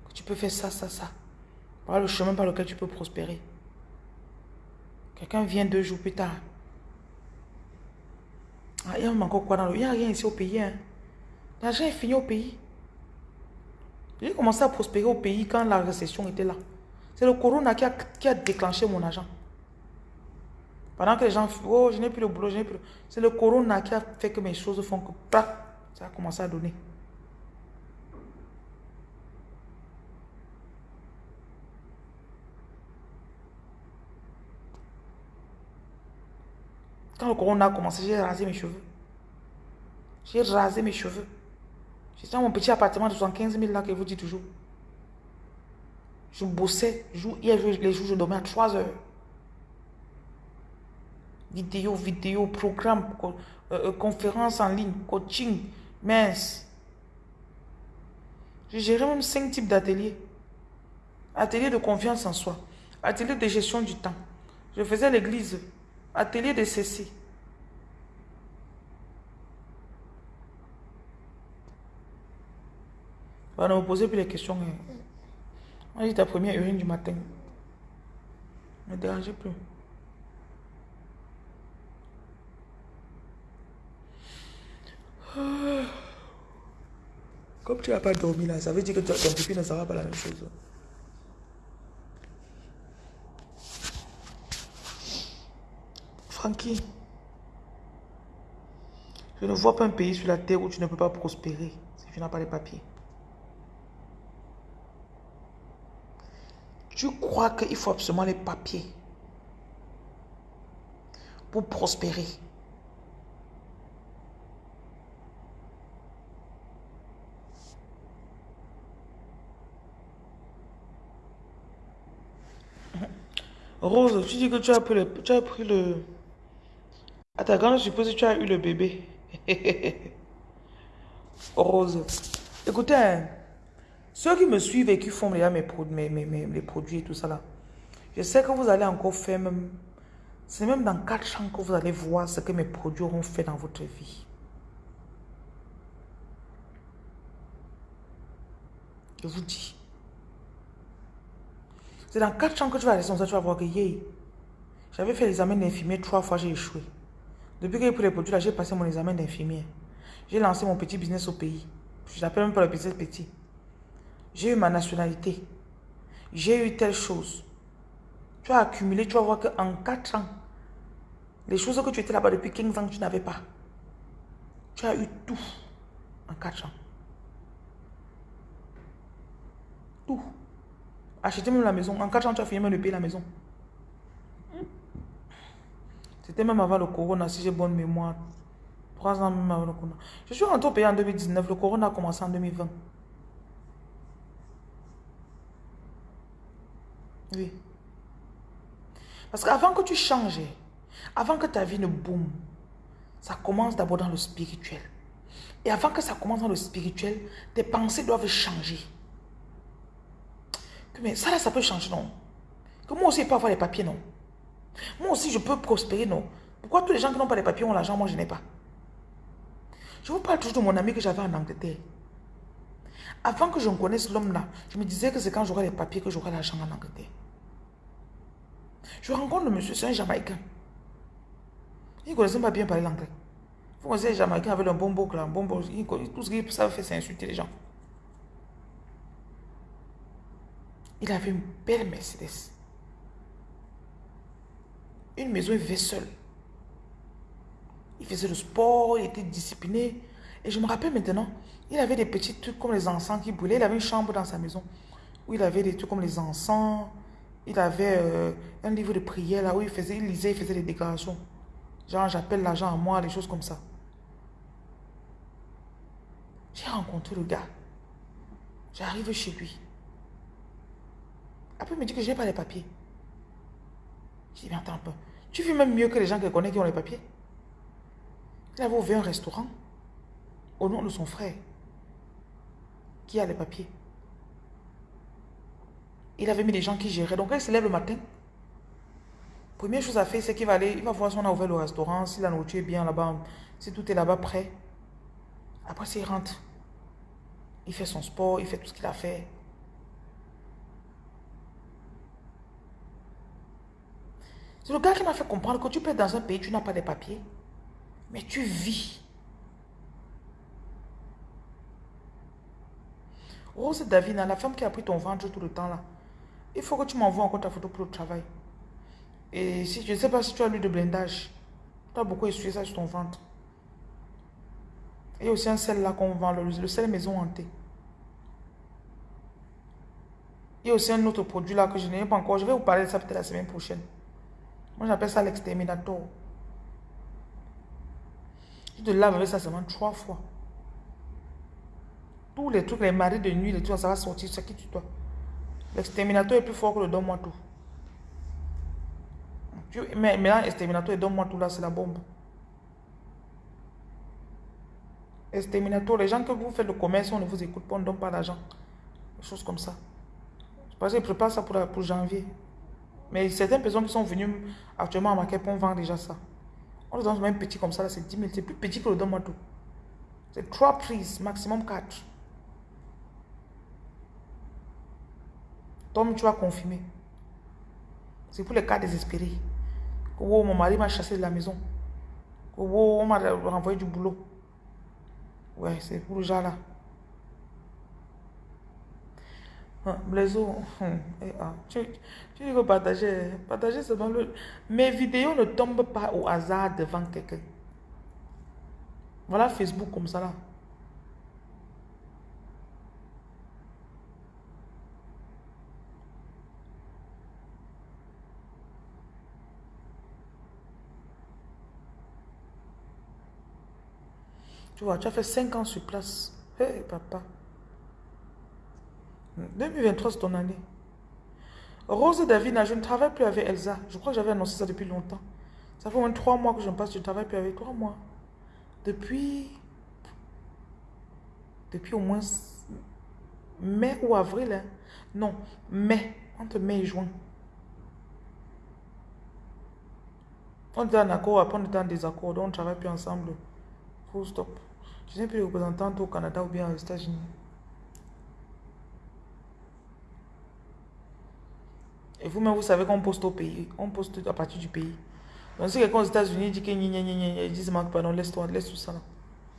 que tu peux faire ça, ça, ça. Par le chemin par lequel tu peux prospérer. Quelqu'un vient deux jours plus tard. Ah, il y a encore quoi dans le... Il n'y a rien ici au pays. Hein. L'argent est fini au pays. J'ai commencé à prospérer au pays quand la récession était là. C'est le corona qui a, qui a déclenché mon argent. Pendant que les gens, oh, je n'ai plus le boulot, je n'ai plus. C'est le corona qui a fait que mes choses font que, ça a commencé à donner. Quand le corona a commencé, j'ai rasé mes cheveux. J'ai rasé mes cheveux. J'étais dans mon petit appartement de 75 000 là que je vous dis toujours. Je bossais. Hier, les jours, je dormais à 3 heures. Vidéo, vidéo, programme, euh, euh, conférence en ligne, coaching, mince. Je gérais même 5 types d'ateliers. Atelier de confiance en soi. Atelier de gestion du temps. Je faisais l'église. Atelier de ceci. On ne me posez plus les questions. Hein. Moi, j'ai ta première urine du matin. Ne dérangez plus. Comme tu n'as pas dormi là, ça veut dire que ton pipi ne sera pas la même chose. Francky, je ne vois pas un pays sur la terre où tu ne peux pas prospérer si tu n'as pas les papiers. Tu crois qu'il faut absolument les papiers pour prospérer. Rose, tu dis que tu as. Tu as pris le... À ta grande suppose que tu as eu le bébé. Rose. Écoutez, hein, ceux qui me suivent et qui font mes, mes, mes, mes, produits et tout ça là, je sais que vous allez encore faire même... C'est même dans 4 ans que vous allez voir ce que mes produits auront fait dans votre vie. Je vous dis. C'est dans 4 ans que tu vas rester ça, tu vas voir que J'avais fait l'examen d'infirmier trois fois, j'ai échoué. Depuis que j'ai pris les produits j'ai passé mon examen d'infirmier. J'ai lancé mon petit business au pays. Je n'appelle même pas le business petit. J'ai eu ma nationalité. J'ai eu telle chose. Tu as accumulé, tu vas voir qu'en 4 ans, les choses que tu étais là-bas depuis 15 ans, tu n'avais pas. Tu as eu tout en 4 ans. Tout. Acheter même la maison. En 4 ans, tu as fini même de payer la maison. C'était même avant le corona, si j'ai bonne mémoire. 3 ans même avant le corona. Je suis rentré au pays en 2019. Le corona a commencé en 2020. Oui. Parce qu'avant que tu changes, avant que ta vie ne boum, ça commence d'abord dans le spirituel. Et avant que ça commence dans le spirituel, tes pensées doivent changer. Mais ça là, ça peut changer, non? Que moi aussi, je peux avoir les papiers, non? Moi aussi, je peux prospérer, non Pourquoi tous les gens qui n'ont pas les papiers ont l'argent, moi je n'ai pas? Je vous parle toujours de mon ami que j'avais en Angleterre. Avant que je ne connaisse l'homme là, je me disais que c'est quand j'aurai les papiers que j'aurai l'argent en Angleterre. Je rencontre le monsieur, c'est un Jamaïcain. Il ne connaissait pas bien parler l'anglais. Vous connaissez les Jamaïcains avec un bon boucle, un bon tout ce qu'ils savent faire, c'est insulter les gens. Il avait une belle Mercedes. Une maison, il vivait seul. Il faisait le sport, il était discipliné. Et je me rappelle maintenant, il avait des petits trucs comme les encens qui brûlaient. Il avait une chambre dans sa maison où il avait des trucs comme les encens. Il avait euh, un livre de prière là où il faisait, il lisait, il faisait des déclarations. Genre, j'appelle l'argent à moi, des choses comme ça. J'ai rencontré le gars. J'arrive chez lui. Après, il me dit que je n'ai pas les papiers. Je dis, mais attends un peu. Tu vis même mieux que les gens que connaissent qui ont les papiers. Il avait ouvert un restaurant au nom de son frère qui a les papiers. Il avait mis des gens qui géraient. Donc, il se lève le matin, première chose à faire, c'est qu'il va aller, il va voir si on a ouvert le restaurant, si la nourriture est bien là-bas, si tout est là-bas prêt. Après, s'il rentre, il fait son sport, il fait tout ce qu'il a fait. C'est le gars qui m'a fait comprendre que tu peux être dans un pays, tu n'as pas de papiers, mais tu vis. Rose Davina, la femme qui a pris ton ventre tout le temps là, il faut que tu m'envoies encore ta photo pour le travail. Et si je ne sais pas si tu as lu de blindage, tu as beaucoup essuyé ça sur ton ventre. Il y a aussi un sel là qu'on vend, le, le sel maison hantée. Il y a aussi un autre produit là que je n'ai pas encore. Je vais vous parler de ça peut-être la semaine prochaine. Moi, j'appelle ça l'exterminator. Tu te laves avec ça seulement trois fois. Tous les trucs, les maris de nuit, les trucs, ça va sortir, ça qui tu toi. L'exterminator est plus fort que le donne-moi tout. Mais maintenant, l'exterminator et donne-moi tout là, c'est la bombe. Exterminator, les gens que vous faites le commerce, on ne vous écoute pas, on ne donne pas d'argent. Des choses comme ça. Parce qu'ils préparent ça pour, pour janvier. Mais certaines personnes qui sont venues actuellement à Marquette on vend déjà ça. On le donne même petit comme ça, c'est 10 000. C'est plus petit que le donne-moi tout. C'est 3 prises, maximum 4. Tom, tu vas confirmer. C'est pour les cas désespérés. Oh, mon mari m'a chassé de la maison. Oh, on m'a renvoyé du boulot. Ouais, c'est pour le genre là. Hein, Blaiseau, hum, ah, tu, tu dis que partager, partager seulement le... Mes vidéos ne tombent pas au hasard devant quelqu'un. Voilà Facebook comme ça là. Tu vois, tu as fait 5 ans sur place. Hé, papa. 2023, c'est ton année. Rose Davina, je ne travaille plus avec Elsa. Je crois que j'avais annoncé ça depuis longtemps. Ça fait au moins 3 mois que je ne passe, je ne travaille plus avec 3 mois. Depuis... Depuis au moins mai ou avril. Hein. Non, mai. Entre mai et juin. On était en accord, après on était en désaccord, donc on ne travaille plus ensemble. Full stop. Je n'ai plus représentante au Canada ou bien aux États-Unis. Et vous-même, vous savez qu'on poste au pays. On poste à partir du pays. Donc si quelqu'un aux États-Unis dit que gna gna gna ils disent pardon, laisse-toi, laisse tout ça là.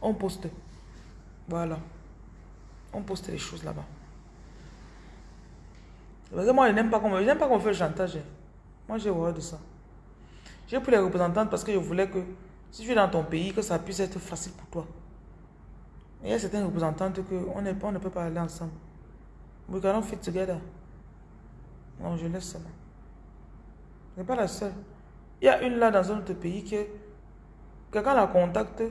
On poste. Voilà. On poste les choses là-bas. Parce que moi, je n'aime pas qu'on me, qu'on fait le chantage. Moi, j'ai horreur de ça. J'ai pris les représentantes parce que je voulais que si tu es dans ton pays, que ça puisse être facile pour toi. il y a certaines représentantes que on, on ne peut pas aller ensemble. We cannot fit together. Non, je laisse ça là. Je pas la seule. Il y a une là dans un autre pays que quelqu'un la contacte.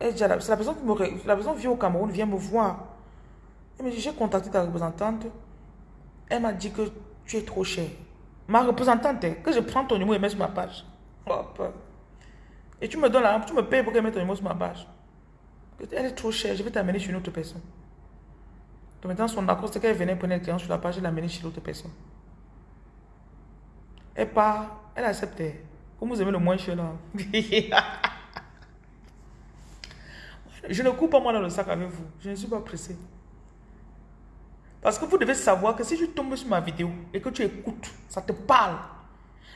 C'est la personne qui me, la personne vient au Cameroun, vient me voir. Elle me dit, j'ai contacté ta représentante. Elle m'a dit que tu es trop cher. Ma représentante, que je prends ton numéro et mets sur ma page. Et tu me donnes la tu me payes pour qu'elle mette ton numéro sur ma page. Elle est trop chère, je vais t'amener chez une autre personne. Donc maintenant, son accord, c'est qu'elle venait prendre le client sur la page et l'amener chez l'autre personne. Elle part, elle accepte. Comme vous aimez le moins cher là. je ne coupe pas moi dans le sac avec vous. Je ne suis pas pressé. Parce que vous devez savoir que si tu tombes sur ma vidéo et que tu écoutes, ça te parle.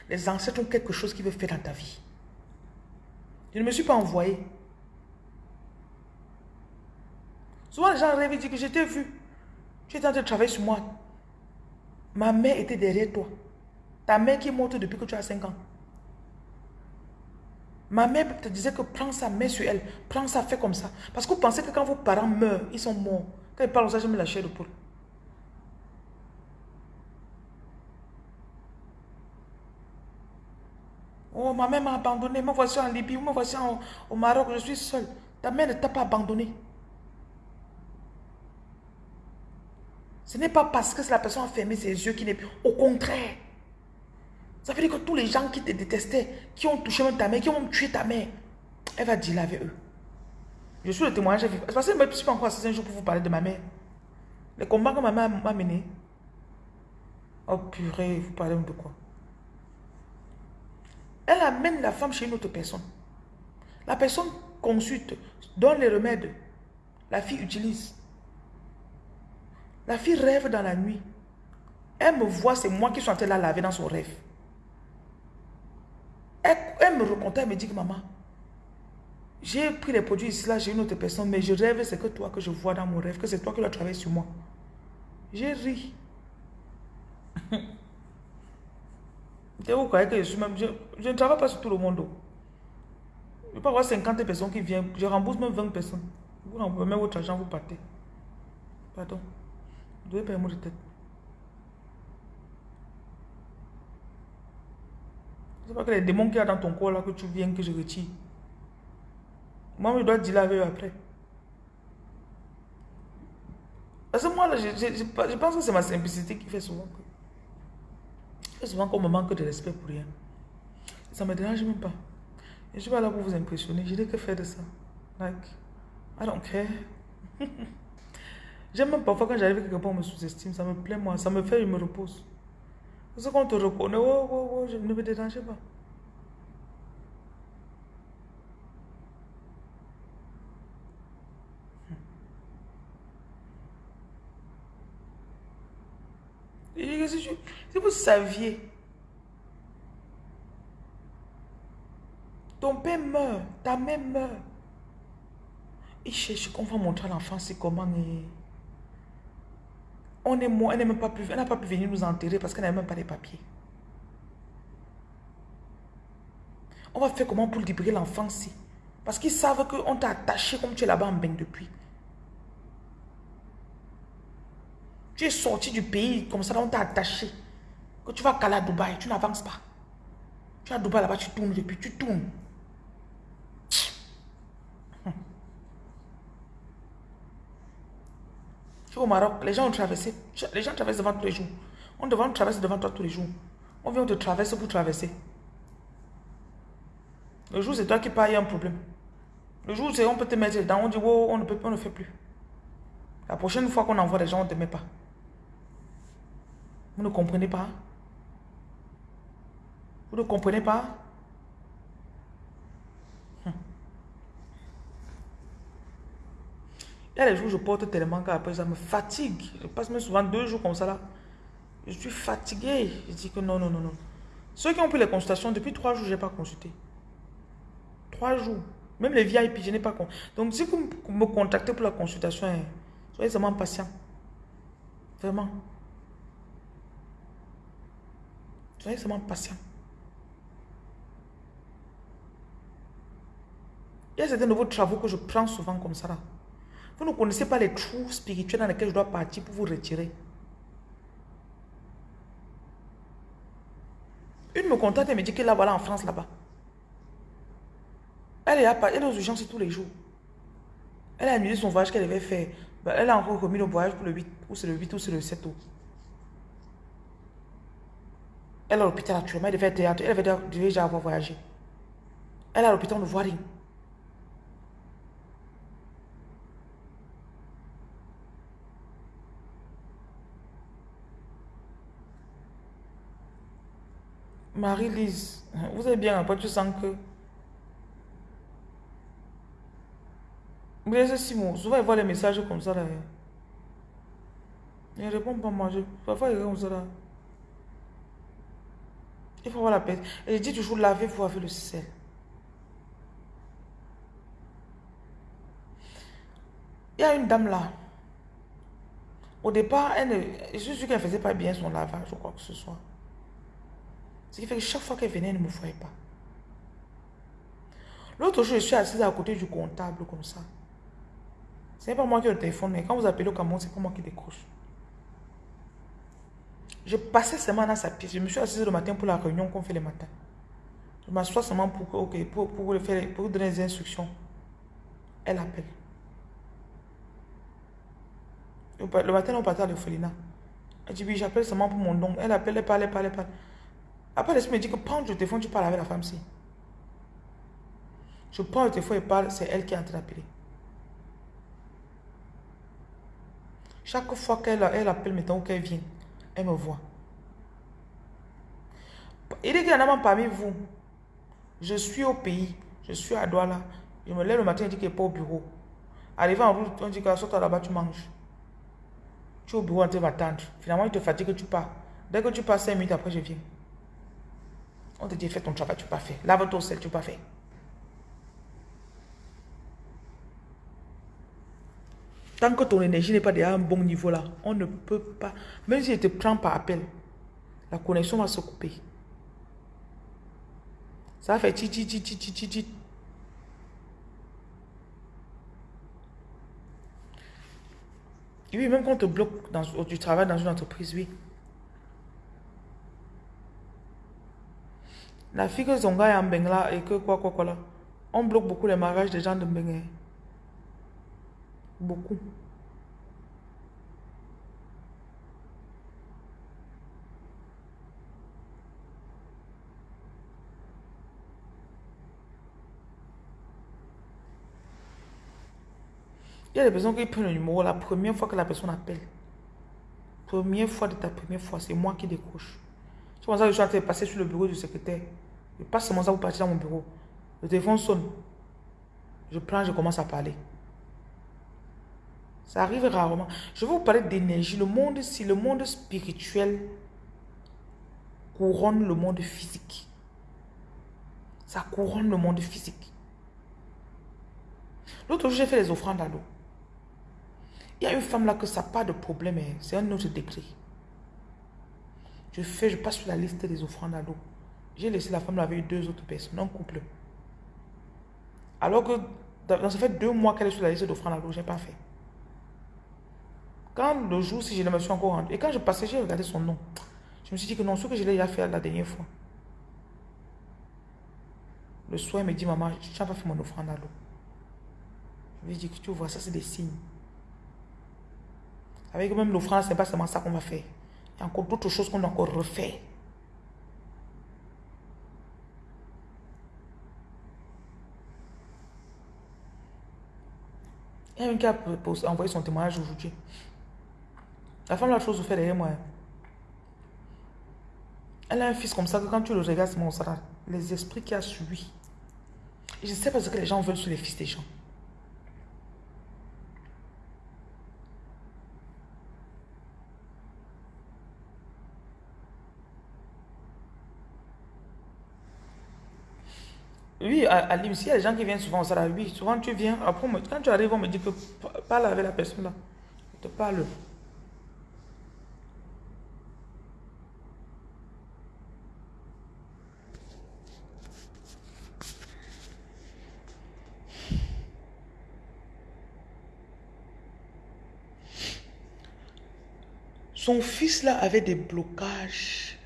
Les ancêtres ont quelque chose qui veut faire dans ta vie. Je ne me suis pas envoyé. Souvent les gens rêvent et disent que je t'ai vu. Tu étais en train de travailler sur moi. Ma mère était derrière toi. Ta mère qui est morte depuis que tu as 5 ans. Ma mère te disait que prends sa main sur elle. Prends ça, fais comme ça. Parce que vous pensez que quand vos parents meurent, ils sont morts. Quand ils parlent ça, je me la chair de poule. Oh, ma mère m'a abandonné. Me voici en Libye, me voici au Maroc. Je suis seule. Ta mère ne t'a pas abandonné. Ce n'est pas parce que la personne a fermé ses yeux qu'il n'est plus. Au contraire. Ça veut dire que tous les gens qui te détestaient, qui ont touché même ta mère, qui ont tué ta mère, elle va dire avec eux. Je suis le témoignage. Parce que je ne suis pas encore assis un jour pour vous parler de ma mère. Les combats que ma mère m'a mené. Oh purée, vous parlez de quoi? Elle amène la femme chez une autre personne. La personne consulte, donne les remèdes. La fille utilise. La fille rêve dans la nuit. Elle me voit, c'est moi qui suis en train de la laver dans son rêve. Elle, me recontacte, elle me dit que maman, j'ai pris les produits ici, là, j'ai une autre personne, mais je rêve, c'est que toi que je vois dans mon rêve, que c'est toi qui dois travailler sur moi. J'ai ri. Que je suis. Je, ne travaille pas sur tout le monde. Je peux avoir 50 personnes qui viennent. Je rembourse même 20 personnes. Vous remboursez même votre argent, vous partez. Pardon. Vous devez payer de tête. C'est pas que les démons qu'il y a dans ton corps là que tu viens que je retire. Moi, je dois dire avec eux après. Parce que moi, là, je, je, je pense que c'est ma simplicité qui fait souvent que souvent qu'on me manque de respect pour rien. Ça ne me dérange même pas. Et je suis pas là pour vous impressionner. Je n'ai que faire de ça. Like, I don't care. J'aime même parfois quand j'arrive quelque part, on me sous-estime. Ça me plaît, moi. Ça me fait, je me repose. Parce qu'on te reconnaît, oh, oh, oh, je ne me dérange pas. si, vous saviez, ton père meurt, ta mère meurt. Il cherche qu'on va montrer à l'enfant c'est comment on est mort, elle n'a pas pu, pas pu venir nous enterrer parce qu'elle n'a même pas les papiers. On va faire comment pour libérer l'enfant Parce qu'ils savent qu'on t'a attaché comme tu es là-bas en bain depuis. Tu es sorti du pays, comme ça, on t'a attaché. Quand tu vas caler à Dubaï, tu n'avances pas. Tu es à Dubaï là-bas, tu tournes depuis, tu tournes. Au Maroc, les gens ont traversé. Les gens traversent devant tous les jours. On devant traverser devant toi tous les jours. On vient, on te traverse pour traverser. Le jour, c'est toi qui payes un problème. Le jour, c'est on peut te mettre dedans, on dit, oh, on ne peut on ne fait plus. La prochaine fois qu'on envoie des gens, on ne te met pas. Vous ne comprenez pas? Vous ne comprenez pas hum. Il y a des jours où je porte tellement qu'après ça me fatigue. Je passe même souvent deux jours comme ça là. Je suis fatigué. Je dis que non, non, non, non. Ceux qui ont pris les consultations, depuis trois jours, je n'ai pas consulté. Trois jours. Même les VIP, je n'ai pas consulté. Donc, si vous me contactez pour la consultation, hein, soyez vraiment patient. Vraiment. Soyez vraiment patient. Il y a certains nouveaux travaux que je prends souvent comme ça. Là. Vous ne connaissez pas les trous spirituels dans lesquels je dois partir pour vous retirer. Une me contacte et me dit que là, voilà, en France, là-bas. Elle est, à, elle est aux urgences tous les jours. Elle a annulé son voyage qu'elle devait faire. Ben, elle a encore remis le voyage pour le 8, ou c'est le 8 ou c'est le 7 août. Elle est à l'hôpital actuellement, elle devait elle devait déjà avoir voyagé. Elle est à l'hôpital, on ne voit rien. Marie-Lise, vous avez bien pas tu sens que... Êtes Simon, souvent il voit les messages comme ça là. Il ne répond pas moi, parfois il est comme ça là. Il faut avoir la paix. Et je dis toujours lavez-vous avec le sel. Il y a une dame là. Au départ, elle ne... je suis sûr qu'elle ne faisait pas bien son lavage ou quoi que ce soit. Ce qui fait que chaque fois qu'elle venait, elle ne me voyait pas. L'autre jour, je suis assise à côté du comptable comme ça. Ce n'est pas moi qui ai le téléphone, mais quand vous appelez au Cameroun, c'est pas moi qui décroche. Je passais seulement dans sa pièce. Je me suis assise le matin pour la réunion qu'on fait le matin. Je m'assois seulement pour, pour, pour, faire, pour donner des instructions. Elle appelle. Le matin, on partait à l'orphelinat. Elle dit oui, j'appelle seulement pour mon don. Elle appelle, elle parle, elle parle, elle parle. Après, l'esprit me dit que prends le téléphone, tu parles avec la femme-ci. Je prends le téléphone et parle, c'est elle qui est en train d'appeler. Chaque fois qu'elle elle appelle, maintenant qu'elle vient, elle me voit. Il dit qu'il parmi vous. Je suis au pays, je suis à Douala. Je me lève le matin, il dit qu'il n'est pas au bureau. Arrivant en route, on dit qu'à sortir là-bas, tu manges. Tu es au bureau, on te m'attendre. Finalement, il te fatigue, tu pars. Dès que tu passes 5 minutes après, je viens. On te dit, fais ton travail, tu n'as pas fait. Lave-toi au sel, tu n'as pas fait. Tant que ton énergie n'est pas déjà à un bon niveau là, on ne peut pas. Même si je te prends par appel, la connexion va se couper. Ça va faire ti ti ti ti ti Oui, même quand on te bloque dans, du travail dans une entreprise, oui. La fille que Zonga est en Bengla et que quoi, quoi, quoi là. On bloque beaucoup les mariages des gens de Bengue. Beaucoup. Il y a des personnes qui prennent le numéro la première fois que la personne appelle. Première fois de ta première fois, c'est moi qui décroche. C'est pour ça que je suis en train de passer sur le bureau du secrétaire. Je passe seulement ça pour partir dans mon bureau. Le téléphone sonne. Je prends, je commence à parler. Ça arrive rarement. Je vais vous parler d'énergie. Le monde, si le monde spirituel couronne le monde physique. Ça couronne le monde physique. L'autre jour, j'ai fait les offrandes à l'eau. Il y a une femme là que ça n'a pas de problème. Hein. C'est un autre décret. Je fais, je passe sur la liste des offrandes à l'eau. J'ai laissé la femme avec deux autres personnes, un couple. Alors que ça fait deux mois qu'elle est sur la liste d'offrandes à l'eau, je n'ai pas fait. Quand le jour, si je me suis encore rendu, et quand je passais, j'ai regardé son nom. Je me suis dit que non, ce que je l'ai déjà fait la dernière fois. Le soir, il me dit, maman, tu n'as pas fait mon offrande à l'eau. Je lui ai dit que tu vois, ça c'est des signes. Avec même l'offrande, c'est pas seulement ça qu'on va faire. Il y a encore d'autres choses qu'on doit encore refaire. Il y a une qui a envoyé son témoignage aujourd'hui. La femme, la chose, fait derrière moi. Elle a un fils comme ça que quand tu le regardes, c'est mon Les esprits qui a suivi. je ne sais pas ce que les gens veulent sur les fils des gens. Oui, à, à il y a des gens qui viennent souvent au Sarah. Oui, souvent tu viens. Après, quand tu arrives, on me dit que parle avec la personne là. Je te parle. Son fils là avait des blocages.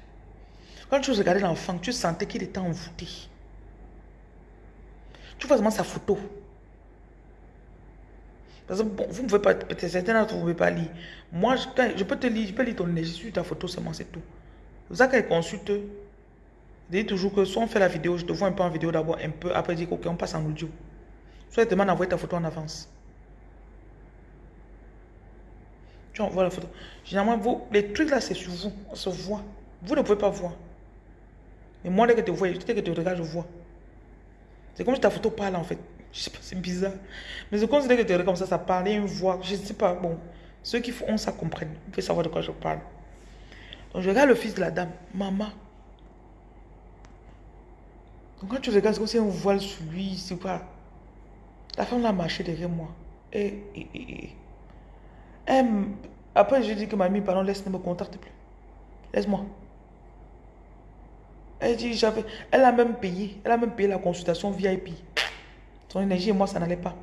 Quand tu regardais l'enfant, tu sentais qu'il était envoûté. Tu vois vraiment sa photo. Parce que bon, vous ne pouvez pas, peut-être certains d'entre vous ne pouvez pas lire. Moi, je, peux te lire, je peux lire ton énergie sur ta photo seulement, c'est tout. C'est pour ça qu'elle consulte, je dis toujours que soit on fait la vidéo, je te vois un peu en vidéo d'abord, un peu, après dire ok, on passe en audio. Soit elle demande ta photo en avance. Tu envoies la photo. Généralement, vous, les trucs là, c'est sur vous, on se voit. Vous ne pouvez pas voir. Mais moi, dès que tu vois, dès que tu regardes, je vois. C'est comme si ta photo parle en fait. Je sais pas, c'est bizarre. Mais comme si que tu comme ça, ça parle, une voix. Je sais pas. Bon, ceux qui font ça comprennent. Vous pouvez savoir de quoi je parle. Donc je regarde le fils de la dame. Maman. Donc quand tu regardes, c'est comme si un voile sur lui. C'est pas. La femme l'a marché derrière moi. Et, et, et, après, je dis que mamie, pardon, laisse-moi me contacte plus. Laisse-moi. Elle a même payé, elle a même payé la consultation VIP. Son énergie et moi, ça n'allait pas.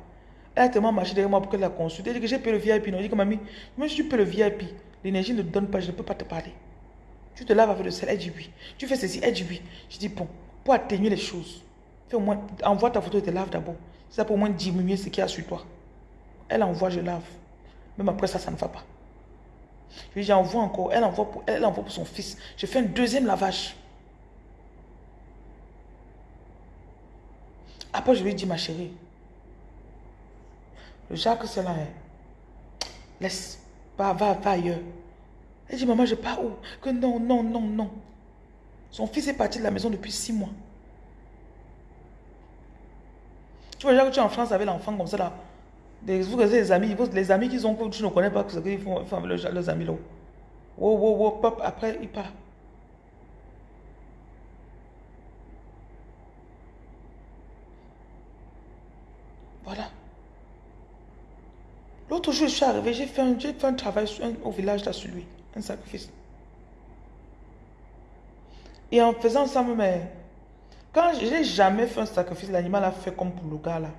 Elle a tellement marché derrière moi pour qu'elle la consulte. Elle dit que j'ai payé le VIP. Elle dit que mamie, je suis payé le VIP. L'énergie ne donne pas, je ne peux pas te parler. Tu te laves avec le sel, elle dit oui. Tu fais ceci, elle dit oui. Je dis bon, pour atténuer les choses, fais au moins, envoie ta photo et te lave d'abord. Ça pour au moins diminuer ce qu'il y a sur toi. Elle envoie, je lave. Même après ça, ça ne va pas. Je lui envoie encore. Elle envoie, pour, elle envoie pour son fils. Je fais un deuxième lavage. Après, je lui ai dit, ma chérie, le Jacques, c'est là. Hein. Laisse, va, va, va ailleurs. Elle dit, maman, je pars où? Que non, non, non, non. Son fils est parti de la maison depuis six mois. Tu vois, que tu es en France avec l'enfant comme ça là. Vous les amis, les amis qu'ils ont, tu ne connais pas ce qu'ils font, avec leurs amis là. Wow, wow, wow, pop, après, il part. Voilà. L'autre jour, je suis arrivé, j'ai fait, un, travail au village là sur lui, un sacrifice. Et en faisant ça, mais quand je n'ai jamais fait un sacrifice, l'animal a fait comme pour le gars là.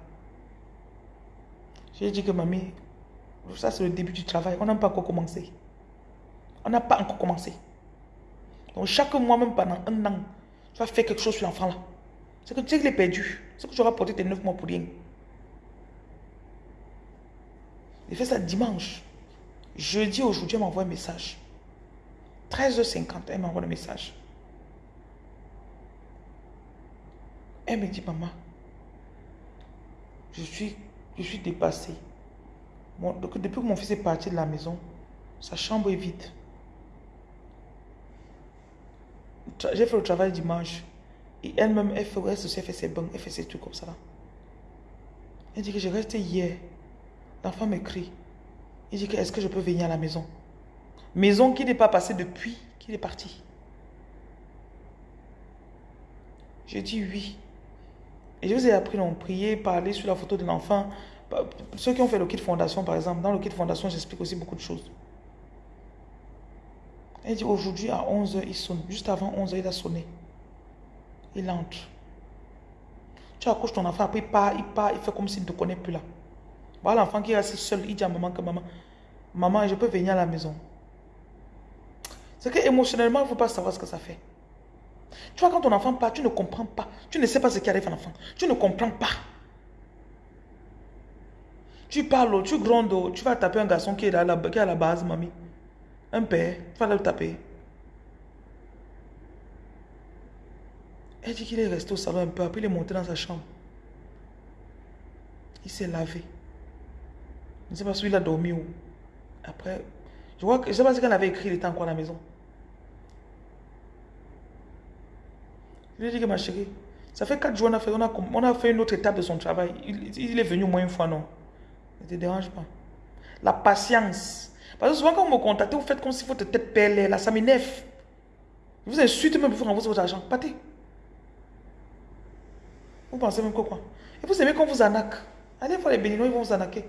J'ai dit que mamie, ça c'est le début du travail, on n'a pas encore commencé. On n'a pas encore commencé. Donc chaque mois, même pendant un an, tu vas faire quelque chose sur l'enfant là. C'est que tu sais qu'il est perdu. C'est que tu auras porté tes neuf mois pour rien. Il fait ça dimanche. Jeudi, aujourd'hui, elle m'envoie un message. 13h50, elle m'envoie un message. Elle me dit, maman, je suis, je suis dépassée. depuis que mon fils est parti de la maison, sa chambre est vide. J'ai fait le travail dimanche. Et elle-même, elle, fait, elle, fait ses bains, elle fait ses trucs comme ça. Elle dit que j'ai resté hier. L'enfant m'écrit. Il dit est-ce que je peux venir à la maison? Maison qui n'est pas passée depuis qu'il est parti. J'ai dit oui. Et je vous ai appris à prier, parler sur la photo de l'enfant. Ceux qui ont fait le kit fondation, par exemple, dans le kit fondation, j'explique aussi beaucoup de choses. Elle dit aujourd'hui à 11h, il sonne. Juste avant 11h, il a sonné. Il entre. Tu accouches ton enfant, après il part, il part, il fait comme s'il ne te connaît plus là. Voilà l'enfant qui reste seul, il dit à maman que maman, maman, je peux venir à la maison. C'est que émotionnellement, il ne faut pas savoir ce que ça fait. Tu vois, quand ton enfant part, tu ne comprends pas. Tu ne sais pas ce qui arrive à l'enfant. Tu ne comprends pas. Tu parles, tu grondes, tu vas taper un garçon qui est, là, qui est à la base, mamie. Un père, tu vas le taper. Elle dit qu'il est resté au salon un peu, après il est monté dans sa chambre. Il s'est lavé. Je ne sais pas si il a dormi où? Après, je que, je ne sais pas ce qu'elle avait écrit, il était encore à la maison. Je lui ai dit que ma chérie, ça fait quatre jours on a fait, on a, on a fait une autre étape de son travail. Il, est venu au moins une fois, non? Ne te dérange pas. La patience. Parce que souvent quand vous me contactez, vous faites comme si votre tête pèle, là, ça m'énerve. Vous insultez même pour vous renvoyer votre argent. Partez. Vous pensez même quoi, Et vous aimez qu'on vous arnaque. Allez voir les béninois, ils vont vous arnaquer.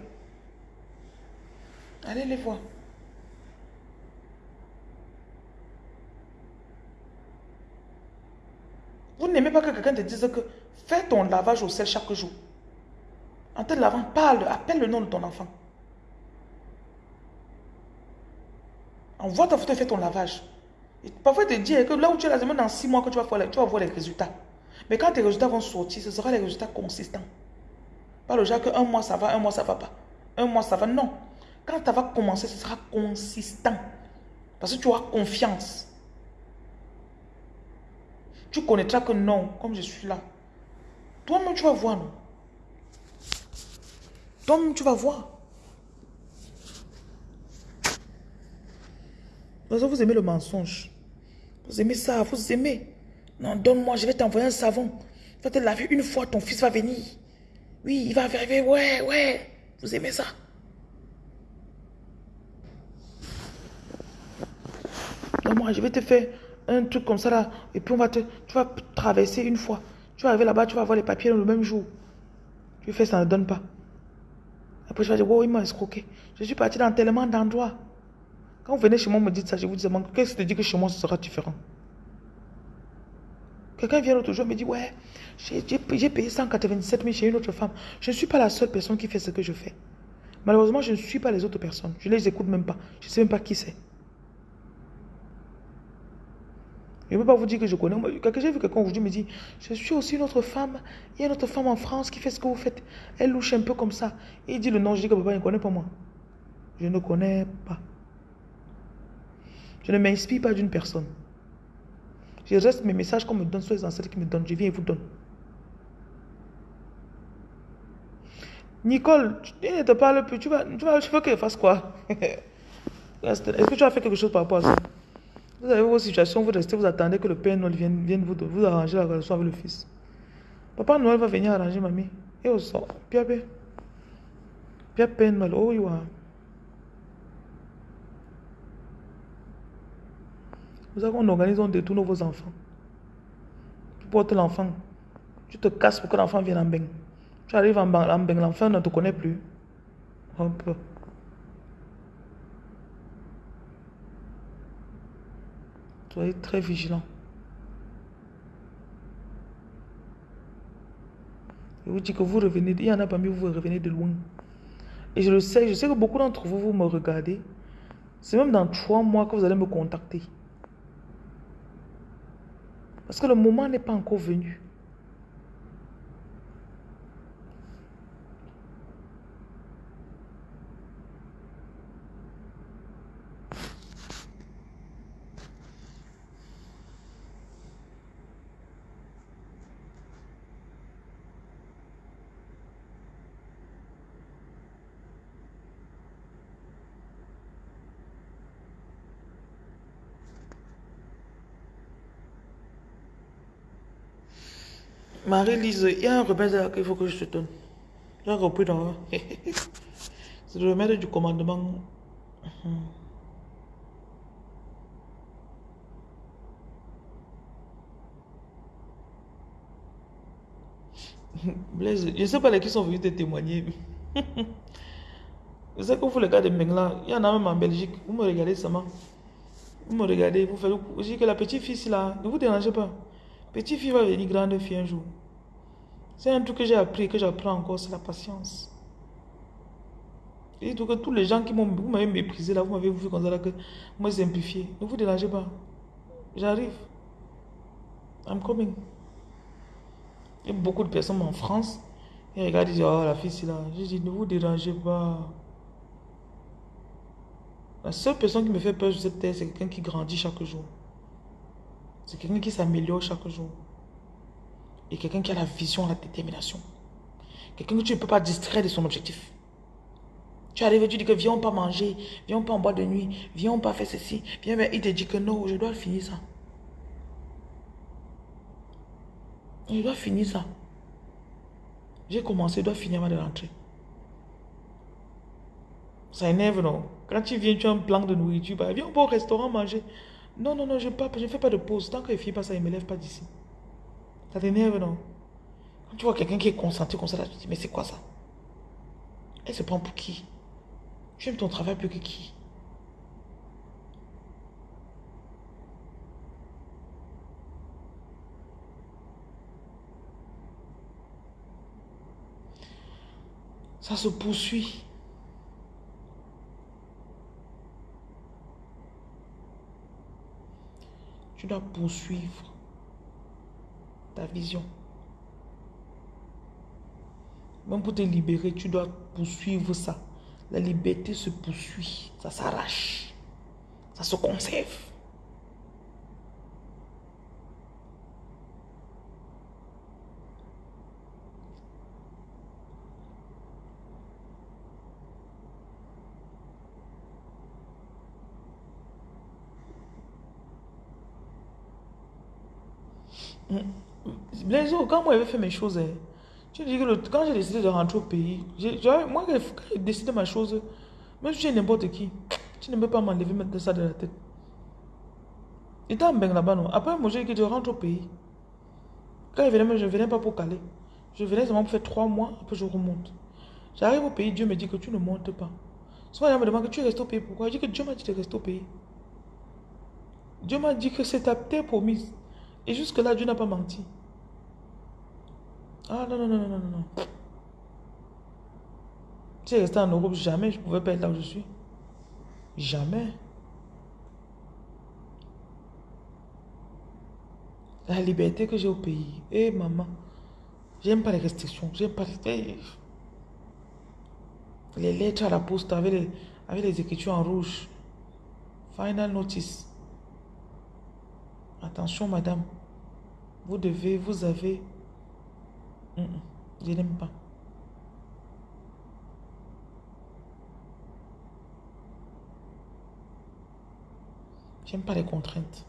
Allez les voir. Vous n'aimez pas que quelqu'un te dise que fais ton lavage au sel chaque jour. En te lavant, parle, appelle le nom de ton enfant. Envoie ta photo et fais ton lavage. parfois, il te dit que là où tu es là, dans six mois que tu vas, voir, les résultats. Mais quand tes résultats vont sortir, ce sera les résultats consistants. Pas le genre que un mois ça va, un mois ça va pas. Un mois ça va, non. Quand tu vas commencer, ce sera consistant. Parce que tu auras confiance. Tu connaîtras que non, comme je suis là. Toi-même, tu vas voir, non? Toi-même, tu vas voir. vous aimez le mensonge. Vous aimez ça, vous aimez. Non, donne-moi, je vais t'envoyer un savon. Tu vas te laver une fois, ton fils va venir. Oui, il va arriver, ouais, ouais. Vous aimez ça. Moi, je vais te faire un truc comme ça là. Et puis on va te, tu vas traverser une fois. Tu vas arriver là-bas, tu vas voir les papiers le même jour. Tu fais ça ne donne pas. Après, je vais dire, wow, il m'a escroqué. Je suis parti dans tellement d'endroits. Quand vous venez chez moi, me dites ça, je vous demande, qu'est-ce que tu dis que chez moi, ce sera différent? Quelqu'un vient l'autre jour me dit, ouais, j'ai payé 197 000 chez une autre femme. Je ne suis pas la seule personne qui fait ce que je fais. Malheureusement, je ne suis pas les autres personnes. Je ne les écoute même pas. Je ne sais même pas qui c'est. Je ne peux pas vous dire que je connais. J'ai vu quelqu'un aujourd'hui me dit, je suis aussi une autre femme. Il y a une autre femme en France qui fait ce que vous faites. Elle louche un peu comme ça. il dit le nom. Je dis que papa ne connaît pas moi. Je ne connais pas. Je ne m'inspire pas d'une personne. Je reste mes messages qu'on me donne sur les ancêtres qui me donnent. Je viens et vous donne. Nicole, tu ne te parles plus. Tu vas, tu vas, veux qu'elle fasse quoi? Est-ce que tu as fait quelque chose par rapport à ça? Vous avez vos situations, vous restez, vous attendez que le Père Noël vienne, vienne vous, vous arranger la relation avec le Fils. Papa Noël va venir arranger mamie. Et au sort, Pia Pia. Pia Père Noël, oh you are. Vous savez qu'on organise, on détourne vos enfants. Tu portes l'enfant. Tu te casses pour que l'enfant vienne en bain. Tu arrives en bain, l'enfant ne te connaît plus. Un peu. Soyez très vigilant. Je vous dis que vous revenez, il y en a parmi vous, vous revenez de loin. Et je le sais, je sais que beaucoup d'entre vous, vous me regardez. C'est même dans trois mois que vous allez me contacter. Parce que le moment n'est pas encore venu. Marie-Lise, il y a un remède qu'il faut que je te donne. J'ai repris dans... C'est le remède du commandement. Je ne sais pas qui sont venus te témoigner. je sais que vous, les gars de Mengla, il y en a même en Belgique. Vous me regardez seulement. Vous me regardez, vous faites... Vous dites que la petite fille là, ne vous dérangez pas. Petite fille va venir grande fille un jour. C'est un truc que j'ai appris, que j'apprends encore, c'est la patience. Et que tous les gens qui m'avaient méprisé là, vous m'avez vu comme ça là, que moi simplifié. Ne vous dérangez pas. J'arrive. I'm coming. Il y a beaucoup de personnes en France Il regarde, il dit, oh la fille, c'est là. Je dis, ne vous dérangez pas. La seule personne qui me fait peur sur cette terre, c'est quelqu'un qui grandit chaque jour. C'est quelqu'un qui s'améliore chaque jour. Et quelqu'un qui a la vision, la détermination. Quelqu'un que tu ne peux pas distraire de son objectif. Tu arrives tu dis que viens pas manger, viens pas en boîte de nuit, viens pas faire ceci. Viens, mais il te dit que non, je dois finir ça. Je dois finir ça. J'ai commencé, je dois finir avant de rentrer. Ça énerve, non? Quand tu viens, tu as un plan de nourriture, bah, viens au restaurant manger. Non, non, non, je ne fais pas de pause. Tant que ne finit pas ça, il ne me lève pas d'ici. Ça t'énerve, non Quand tu vois quelqu'un qui est concentré comme ça, tu te dis, mais c'est quoi ça? Elle se prend pour qui? Tu aimes ton travail plus que qui? Ça se poursuit. Tu dois poursuivre vision. Même pour te libérer, tu dois poursuivre ça. La liberté se poursuit, ça s'arrache, ça se conserve. Les autres, quand moi j'avais fait mes choses, hein, je dis que quand j'ai décidé de rentrer au pays, moi quand j'ai décidé ma chose, même si j'ai n'importe qui, tu ne peux pas m'enlever, mettre ça de la tête. Il était en là-bas, non. Après, moi j'ai dit que je rentre au pays. Quand je venais, je ne venais pas pour caler. Je venais seulement pour faire trois mois, après je remonte. J'arrive au pays, Dieu me dit que tu ne montes pas. Souvent, il me demande que tu restes au pays. Pourquoi? Je dis que Dieu m'a dit de rester au pays. Dieu m'a dit que c'est ta terre promise. Et jusque-là, Dieu n'a pas menti. Ah non, non, non, non, non, non. Si je restais en Europe, jamais je pouvais pas être là où je suis. Jamais. La liberté que j'ai au pays. Eh maman, j'aime pas les restrictions. J'aime pas les... Les lettres à la poste avec les, avec les écritures en rouge. Final notice. Attention, madame. Vous devez, vous avez. Je n'aime pas. J'aime pas les contraintes.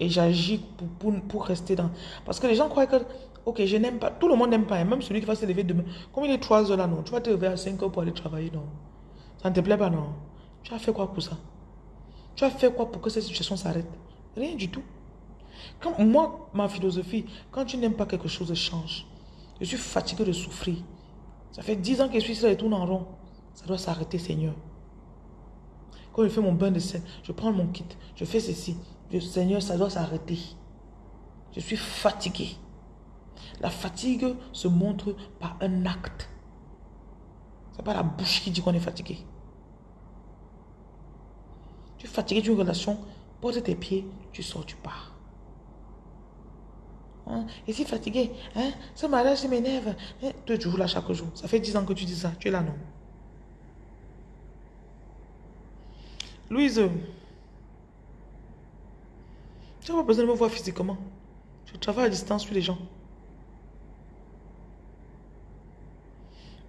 Et j'agis pour, pour, rester dans... Parce que les gens croient que, ok, je n'aime pas. Tout le monde n'aime pas. Même celui qui va se lever demain. Comme il est 3 heures là, non. Tu vas te lever à 5 heures pour aller travailler, non. Ça ne te plaît pas, non. Tu as fait quoi pour ça? Tu as fait quoi pour que cette situation s'arrête? Rien du tout. Moi, ma philosophie, quand tu n'aimes pas quelque chose, change. Je suis fatigué de souffrir. Ça fait 10 ans que je suis là et tourne en rond. Ça doit s'arrêter, Seigneur. Quand je fais mon bain de sel, je prends mon kit, je fais ceci. Seigneur, ça doit s'arrêter. Je suis fatigué. La fatigue se montre par un acte. Ce n'est pas la bouche qui dit qu'on est fatigué fatigué d'une relation, pose tes pieds, tu sors, tu pars. Hein? Et si fatigué, hein? ce mariage m'énerve. Hein? Toi, tu là chaque jour. Ça fait 10 ans que tu dis ça. Tu es là, non? Louise, tu n'as pas besoin de me voir physiquement. Je travaille à distance sur les gens.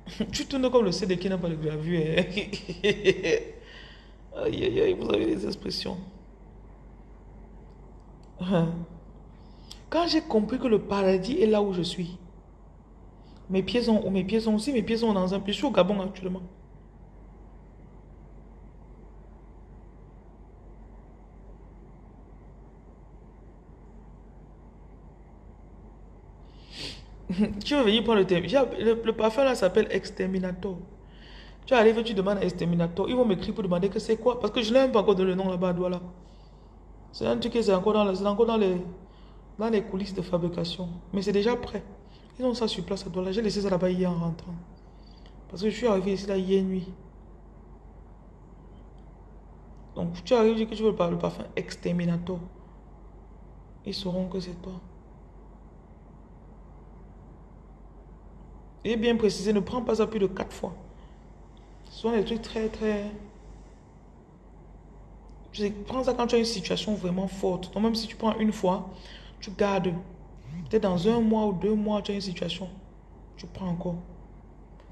tu tournes comme le CD qui n'a pas de gravure. Hein? Aïe, aïe, aïe, vous avez des expressions. Quand j'ai compris que le paradis est là où je suis, mes pieds sont, mes pieds sont aussi, mes pieds sont dans un pays. Je suis au Gabon actuellement. tu veux venir prendre le. Le, le parfum là s'appelle Exterminator. Tu arrives, tu demandes à Exterminator. Ils vont m'écrire pour demander que c'est quoi. Parce que je n'ai même pas encore donné le nom là-bas à là. C'est un truc qui est encore, dans, encore dans, les, dans les coulisses de fabrication. Mais c'est déjà prêt. Ils ont ça sur place à Douala. J'ai laissé ça là-bas hier en rentrant. Parce que je suis arrivé ici là hier nuit. Donc tu arrives, dis que tu veux le parfum Exterminator. Ils sauront que c'est toi. Et bien précisé, ne prends pas ça plus de quatre fois. Ce sont des trucs très, très... Je prends ça quand tu as une situation vraiment forte. Donc même si tu prends une fois, tu gardes. Peut-être dans un mois ou deux mois, tu as une situation. Tu prends encore.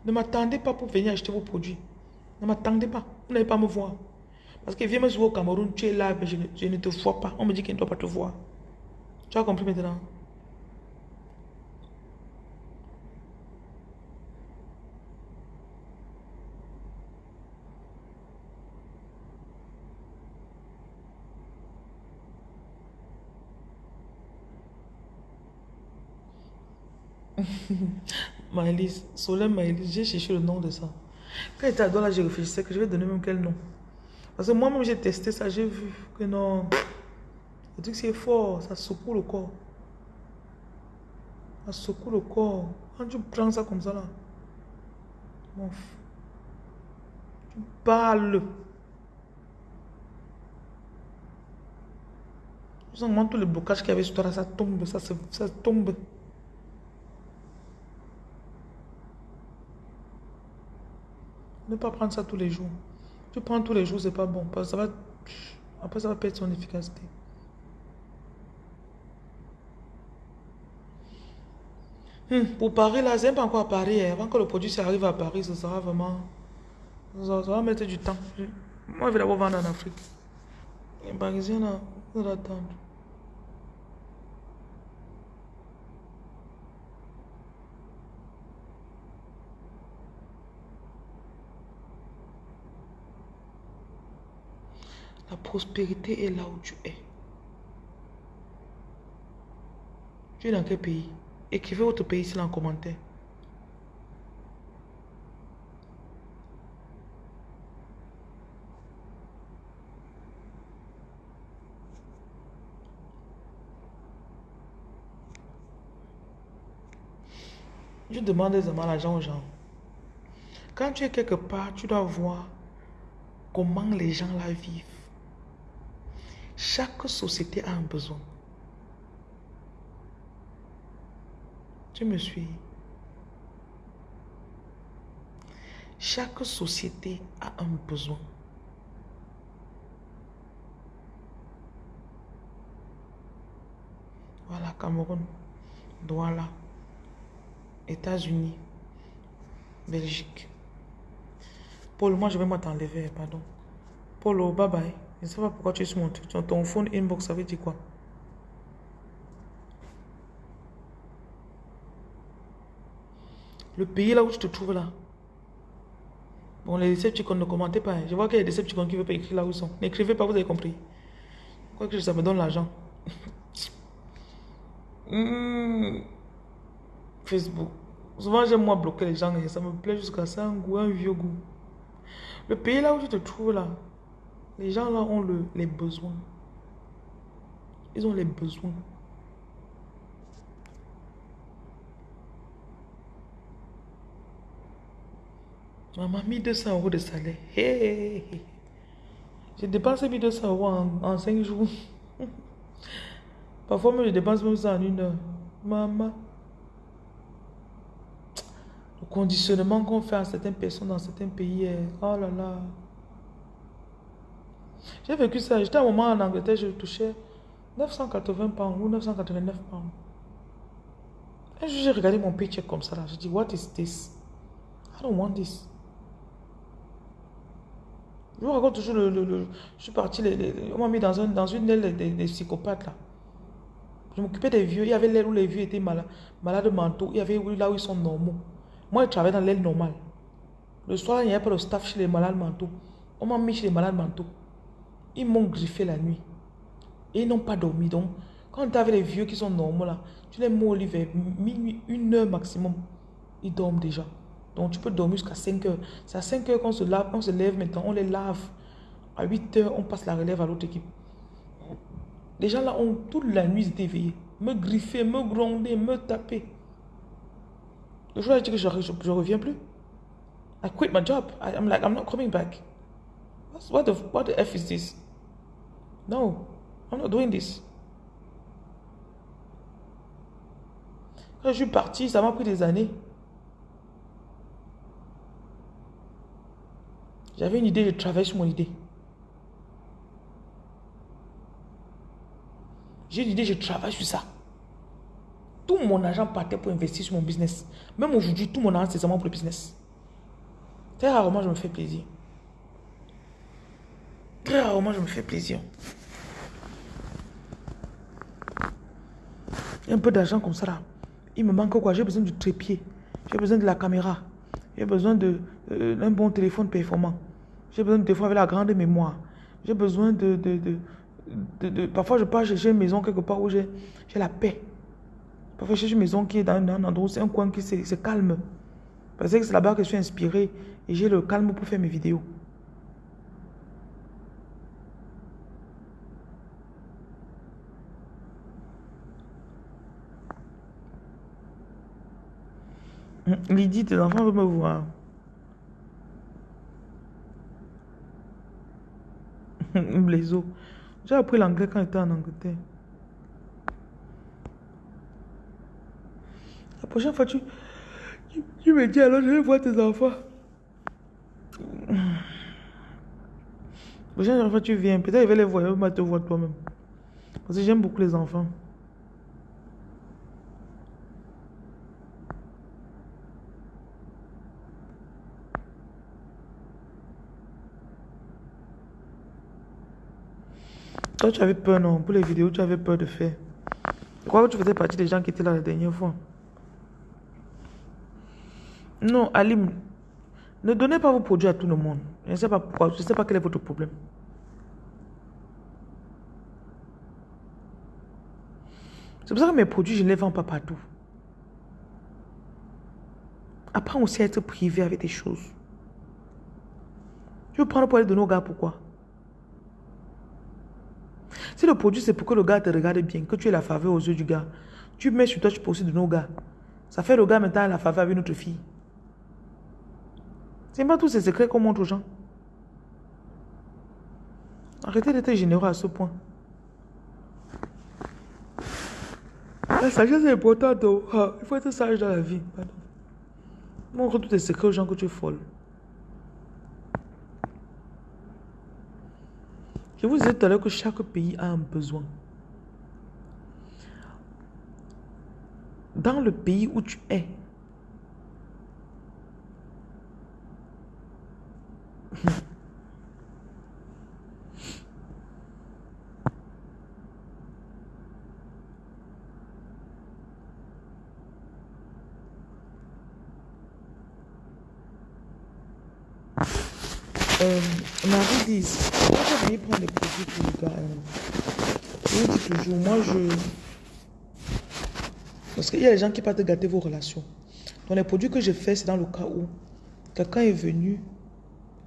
Ne m'attendez pas pour venir acheter vos produits. Ne m'attendez pas. Vous n'allez pas me voir. Parce que viens me voir au Cameroun, tu es là, mais je ne, je ne te vois pas. On me dit qu'il ne doit pas te voir. Tu as compris maintenant? Maëlys, Solène Maëlys, j'ai cherché le nom de ça. Quand j'étais à là, je réfléchissais que je vais donner même quel nom. Parce que moi-même, j'ai testé ça, j'ai vu que non. Le truc, c'est fort, ça secoue le corps. Ça secoue le corps. Quand tu prends ça comme ça, là, tu parles. Tu sens tout le blocage qu'il y avait sur toi, ça tombe, ça, ça tombe. Ne pas prendre ça tous les jours. Tu prends tous les jours, c'est pas bon. Parce que ça va, après, ça va perdre son efficacité. Hmm, pour Paris, là, c'est pas encore à Paris. Hein. Avant que le produit arrive à Paris, ça sera vraiment... Ça, va mettre du temps. Moi, je vais d'abord vendre en Afrique. Les Parisiens, ils attendre. La prospérité est là où tu es. Tu es dans quel pays? Écrivez votre pays ici en commentaire. Je demande des l'argent aux gens. Quand tu es quelque part, tu dois voir comment les gens la vivent. Chaque société a un besoin. Tu me suis? Chaque société a un besoin. Voilà, Cameroun, Douala, États-Unis, Belgique. Paul, moi je vais moi t'enlever, pardon. Paulo, bye bye. Je ne sais pas pourquoi tu es sur mon truc. Ton phone inbox, ça veut dire quoi? Le pays là où tu te trouves là. Bon, les Decepticons ne commentez pas. Hein. Je vois qu'il y a des Decepticons qui ne veulent pas écrire là où ils sont. N'écrivez pas, vous avez compris. Quoi que ça me donne l'argent. Hmm. Facebook. Souvent, j'aime moi bloquer les gens et ça me plaît jusqu'à ça, un goût, un vieux goût. Le pays là où tu te trouves là, les gens là ont le, les besoins. Ils ont les besoins. Maman, 1200 euros de salaire. Hey, J'ai dépensé 1200 euros en, en 5 jours. Parfois, même je dépense même ça en une heure. Maman. Le conditionnement qu'on fait à certaines personnes dans certains pays. Oh là là. J'ai vécu ça. J'étais un moment en Angleterre, je touchais 980 pounds ou 989 pounds. Et j'ai regardé mon paycheck comme ça là. Je dis, what is this? I don't want this. Je vous raconte toujours le, le, je suis parti, on m'a mis dans, un, dans une aile des, psychopathes là. Je m'occupais des vieux. Il y avait l'aile où les vieux étaient malades, malades mentaux. Il y avait là où ils sont normaux. Moi, je travaillais dans l'aile normale. Le soir, il n'y avait pas de staff chez les malades mentaux. On m'a mis chez les malades mentaux. Ils m'ont griffé la nuit. Et ils n'ont pas dormi. Donc, quand tu avais les vieux qui sont normaux là, tu les mets au lit vers minuit, une heure maximum. Ils dorment déjà. Donc, tu peux dormir jusqu'à 5 heures. C'est à 5 heures qu'on se lave, on se lève maintenant, on les lave. À 8 heures, on passe la relève à l'autre équipe. Les gens là ont toute la nuit été éveillés. Me griffer, me gronder, me taper. Le jour où dis que je reviens plus. I quit my job. I'm like, I'm not coming back. What the, what the F is this? No, I'm not doing this. Quand je suis parti, ça m'a pris des années. J'avais une idée, je travaillais sur mon idée. J'ai une idée, je travaille sur ça. Tout mon argent partait pour investir sur mon business. Même aujourd'hui, tout mon argent, c'est seulement pour le business. Très rarement, je me fais plaisir. Très rarement, je me fais plaisir. Un peu d'argent comme ça là. Il me manque quoi? J'ai besoin du trépied. J'ai besoin de la caméra. J'ai besoin d'un euh, bon téléphone performant. J'ai besoin de téléphone avec la grande mémoire. J'ai besoin de, de, Parfois, je pars chercher une maison quelque part où j'ai la paix. Parfois, je cherche une maison qui est dans, un endroit où c'est un coin qui c'est calme. Parce que c'est là-bas que je suis inspiré et j'ai le calme pour faire mes vidéos. Lydie, tes enfants veulent me voir. Blaiseau. J'ai appris l'anglais quand j'étais en Angleterre. La prochaine fois, tu, tu, me dis alors, je vais voir tes enfants. La prochaine fois, tu viens. Peut-être je vais les voir, je vais te voir toi-même. Parce que j'aime beaucoup les enfants. Toi, tu avais peur, non? Pour les vidéos, tu avais peur de faire. Que tu faisais partie des gens qui étaient là la dernière fois. Non, Alim, ne donnez pas vos produits à tout le monde. Je ne sais pas pourquoi, je ne sais pas quel est votre problème. C'est pour ça que mes produits, je ne les vends pas partout. Apprends aussi à être privé avec des choses. Tu veux prendre pour aller donner aux gars, pourquoi? Si le produit, c'est pour que le gars te regarde bien, que tu aies la faveur aux yeux du gars, tu mets sur toi, tu aussi de nos gars. Ça fait le gars maintenant la faveur avec notre fille. C'est pas tous ces secrets qu'on montre aux gens. Arrêtez d'être généreux à ce point. La sagesse est importante. Oh. Ah, il faut être sage dans la vie. Montre tous tes secrets aux gens que tu es folle. Je vous tout à l'heure que chaque pays a un besoin. Dans le pays où tu es, euh, Marie dit, tu prendre les produits pour le gars, toujours, moi je... Parce qu'il y a des gens qui partent gâter vos relations. Donc les produits que je fais, c'est dans le cas où quelqu'un est venu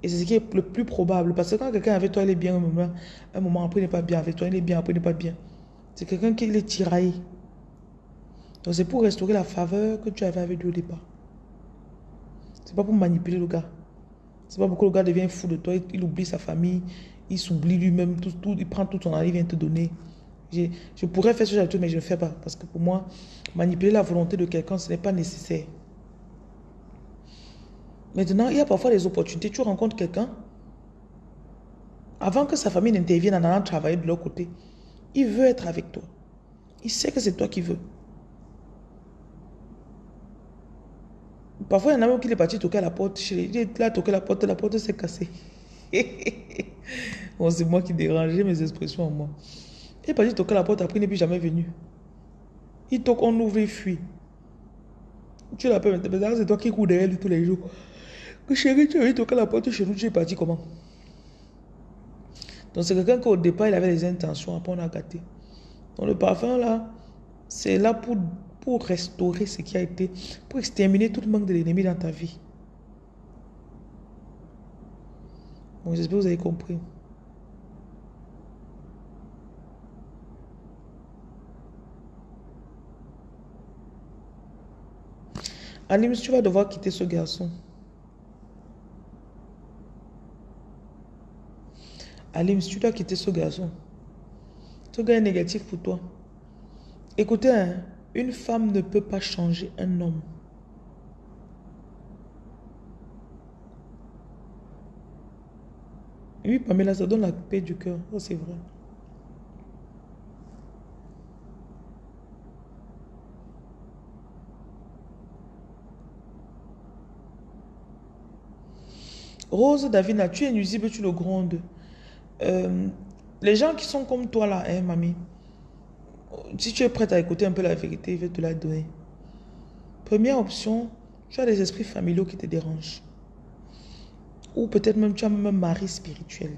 et c'est ce qui est le plus probable. Parce que quand quelqu'un avec toi, il est bien un moment, un moment après, il n'est pas bien avec toi, il est bien après, il n'est pas bien. C'est quelqu'un qui est tiraillé. Donc c'est pour restaurer la faveur que tu avais avec lui au départ. C'est pas pour manipuler le gars. C'est pas pourquoi le gars devient fou de toi, il, oublie sa famille, il s'oublie lui-même, il prend tout ton argent, il vient te donner. Je, pourrais faire ce genre de choses, mais je ne fais pas. Parce que pour moi, manipuler la volonté de quelqu'un, ce n'est pas nécessaire. Maintenant, il y a parfois des opportunités. Tu rencontres quelqu'un, avant que sa famille n'intervienne en allant travailler de leur côté, il veut être avec toi. Il sait que c'est toi qui veux. Parfois, il y en a même qui est parti toquer à la porte. Il est là, toquer la porte, la porte s'est cassée. bon, c'est moi qui dérangeais mes expressions en moi. Il est parti toquer la porte, après il n'est plus jamais venu. Il toque, on ouvre, fuit. Tu l'appelles maintenant, c'est toi qui cours derrière lui tous les jours. Que chérie, tu as toquer la porte chez nous, tu es parti comment? Donc c'est quelqu'un qu'au départ, il avait des intentions, après on a gâté. Donc le parfum là, c'est là pour pour restaurer ce qui a été, pour exterminer tout le manque de l'ennemi dans ta vie. J'espère que vous avez compris. Alim, tu vas devoir quitter ce garçon. Alim, tu dois quitter ce garçon. Ce gars est négatif pour toi. Écoutez, hein, une femme ne peut pas changer un homme. Oui, Pamela, ça donne la paix du cœur. Oh, c'est vrai. Rose Davina, tu es nuisible, tu le grondes. Euh, les gens qui sont comme toi là, hein, mamie, si tu es prête à écouter un peu la vérité, je vais te la donner. Première option, tu as des esprits familiaux qui te dérangent. Ou peut-être même tu as même un mari spirituel.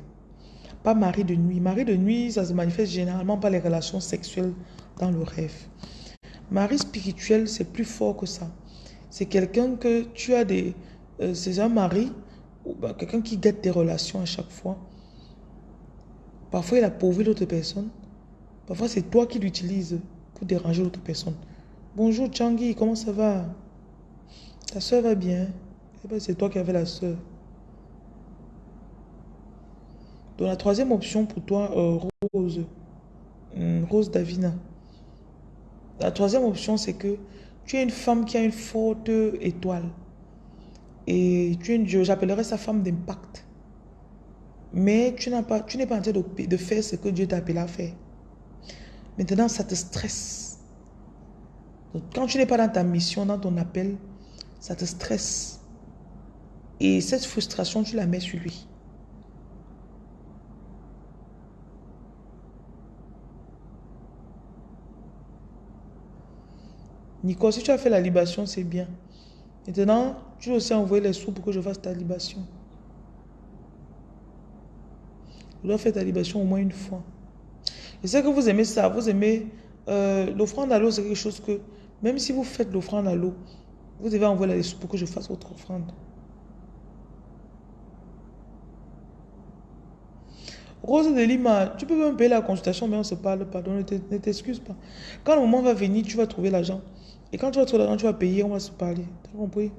Pas mari de nuit. Mari de nuit, ça se manifeste généralement par les relations sexuelles dans le rêve. Mari spirituel, c'est plus fort que ça. C'est quelqu'un que tu as des... Euh, c'est un mari ou ben, quelqu'un qui guette tes relations à chaque fois. Parfois, il a pourvu l'autre personne. Parfois, c'est toi qui l'utilises pour déranger l'autre personne. Bonjour Changi, comment ça va? Ta soeur va bien eh ben, C'est toi qui avais la soeur. Donc la troisième option pour toi, euh, Rose, hmm, Rose Davina. La troisième option, c'est que tu es une femme qui a une forte étoile. Et tu es j'appellerais sa femme d'impact. Mais tu n'es pas, tu en train de, faire ce que Dieu t'a appelé à faire. Maintenant, ça te stresse. Quand tu n'es pas dans ta mission, dans ton appel, ça te stresse. Et cette frustration, tu la mets sur lui. Nico, si tu as fait la libation, c'est bien. Maintenant, tu dois aussi envoyer les sous pour que je fasse ta libation. Je dois faire ta libation au moins une fois. Je sais que vous aimez ça, vous aimez euh, l'offrande à l'eau, c'est quelque chose que, même si vous faites l'offrande à l'eau, vous devez envoyer les sous pour que je fasse votre offrande. Rose de Lima, tu peux me payer la consultation, mais on se parle pas, ne t'excuse pas. Quand le moment va venir, tu vas trouver l'argent. Et quand tu vas trouver l'argent, tu vas payer, on va se parler. Tu as compris?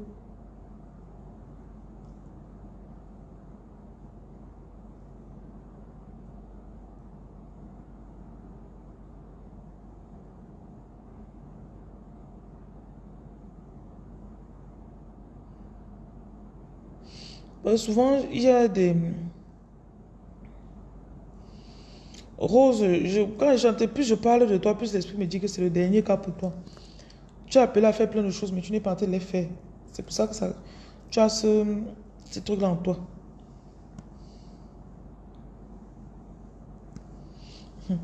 souvent, il y a des... Rose, je, quand j'entends plus je parle de toi, plus l'esprit me dit que c'est le dernier cas pour toi. Tu as appelé à faire plein de choses, mais tu n'es pas en train de les faire. C'est pour ça que ça, tu as ce, truc-là en toi. Hum.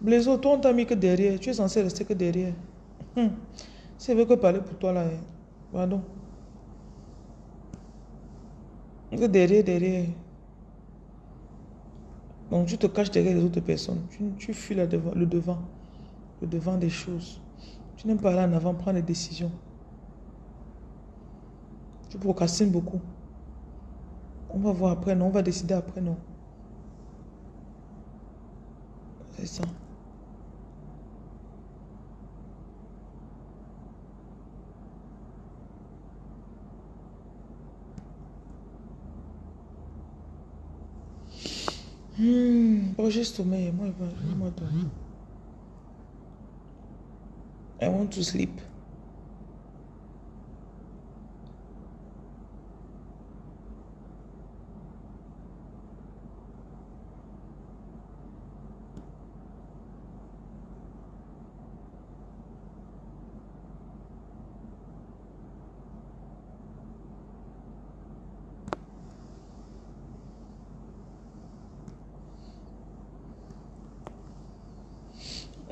Blaiseau, toi, on t'a mis que derrière. Tu es censé rester que derrière. Hum. C'est vrai que parler pour toi, là. Hein. Pardon. Que derrière, derrière. Donc, tu te caches derrière les autres personnes. Tu, tu fuis devant, le devant. Le devant des choses. Tu n'aimes pas aller en avant, prendre des décisions. Tu procrastines beaucoup. On va voir après, non. On va décider après, non. C'est ça. Bon, j'ai sommeil. Moi, moi, moi, I want to sleep.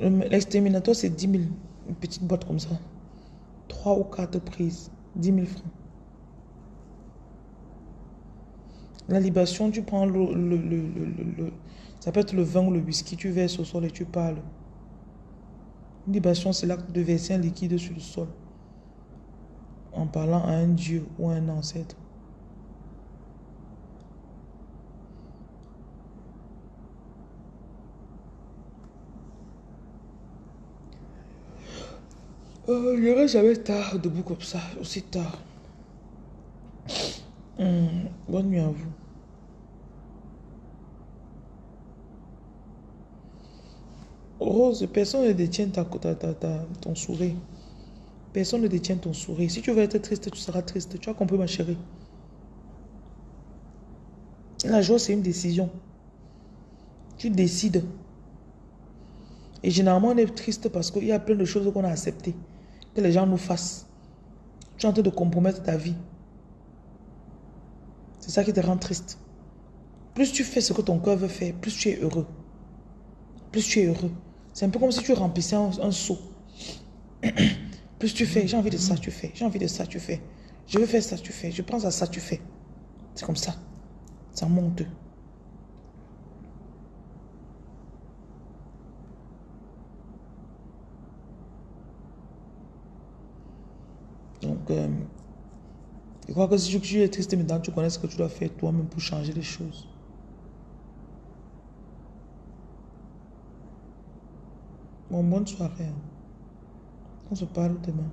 L'exterminateur, c'est 10 000 une petite boîte comme ça. Trois ou quatre prises, 10 000 francs. La libation, tu prends le, le, ça peut être le vin ou le whisky, tu verses au sol et tu parles. Une libation, c'est l'acte de verser un liquide sur le sol en parlant à un dieu ou à un ancêtre. Euh, je n'irai jamais tard, debout comme ça, aussi tard. Hmm, bonne nuit à vous. Rose, personne ne détient ta, ton sourire. Personne ne détient ton sourire. Si tu veux être triste, tu seras triste. Tu as compris, ma chérie. La joie, c'est une décision. Tu décides. Et généralement, on est triste parce qu'il y a plein de choses qu'on a acceptées. Que les gens nous fassent. Tu es en train de compromettre ta vie. C'est ça qui te rend triste. Plus tu fais ce que ton cœur veut faire, plus tu es heureux. Plus tu es heureux. C'est un peu comme si tu remplissais un, un seau. plus tu fais, j'ai envie de ça, tu fais. J'ai envie de ça, tu fais. Je veux faire ça, tu fais. Je pense à ça, tu fais. C'est comme ça. Ça monte. Donc, euh, je crois que si tu es triste maintenant, tu connais ce que tu dois faire toi-même pour changer les choses. Bon, bonne soirée. Hein. On se parle demain.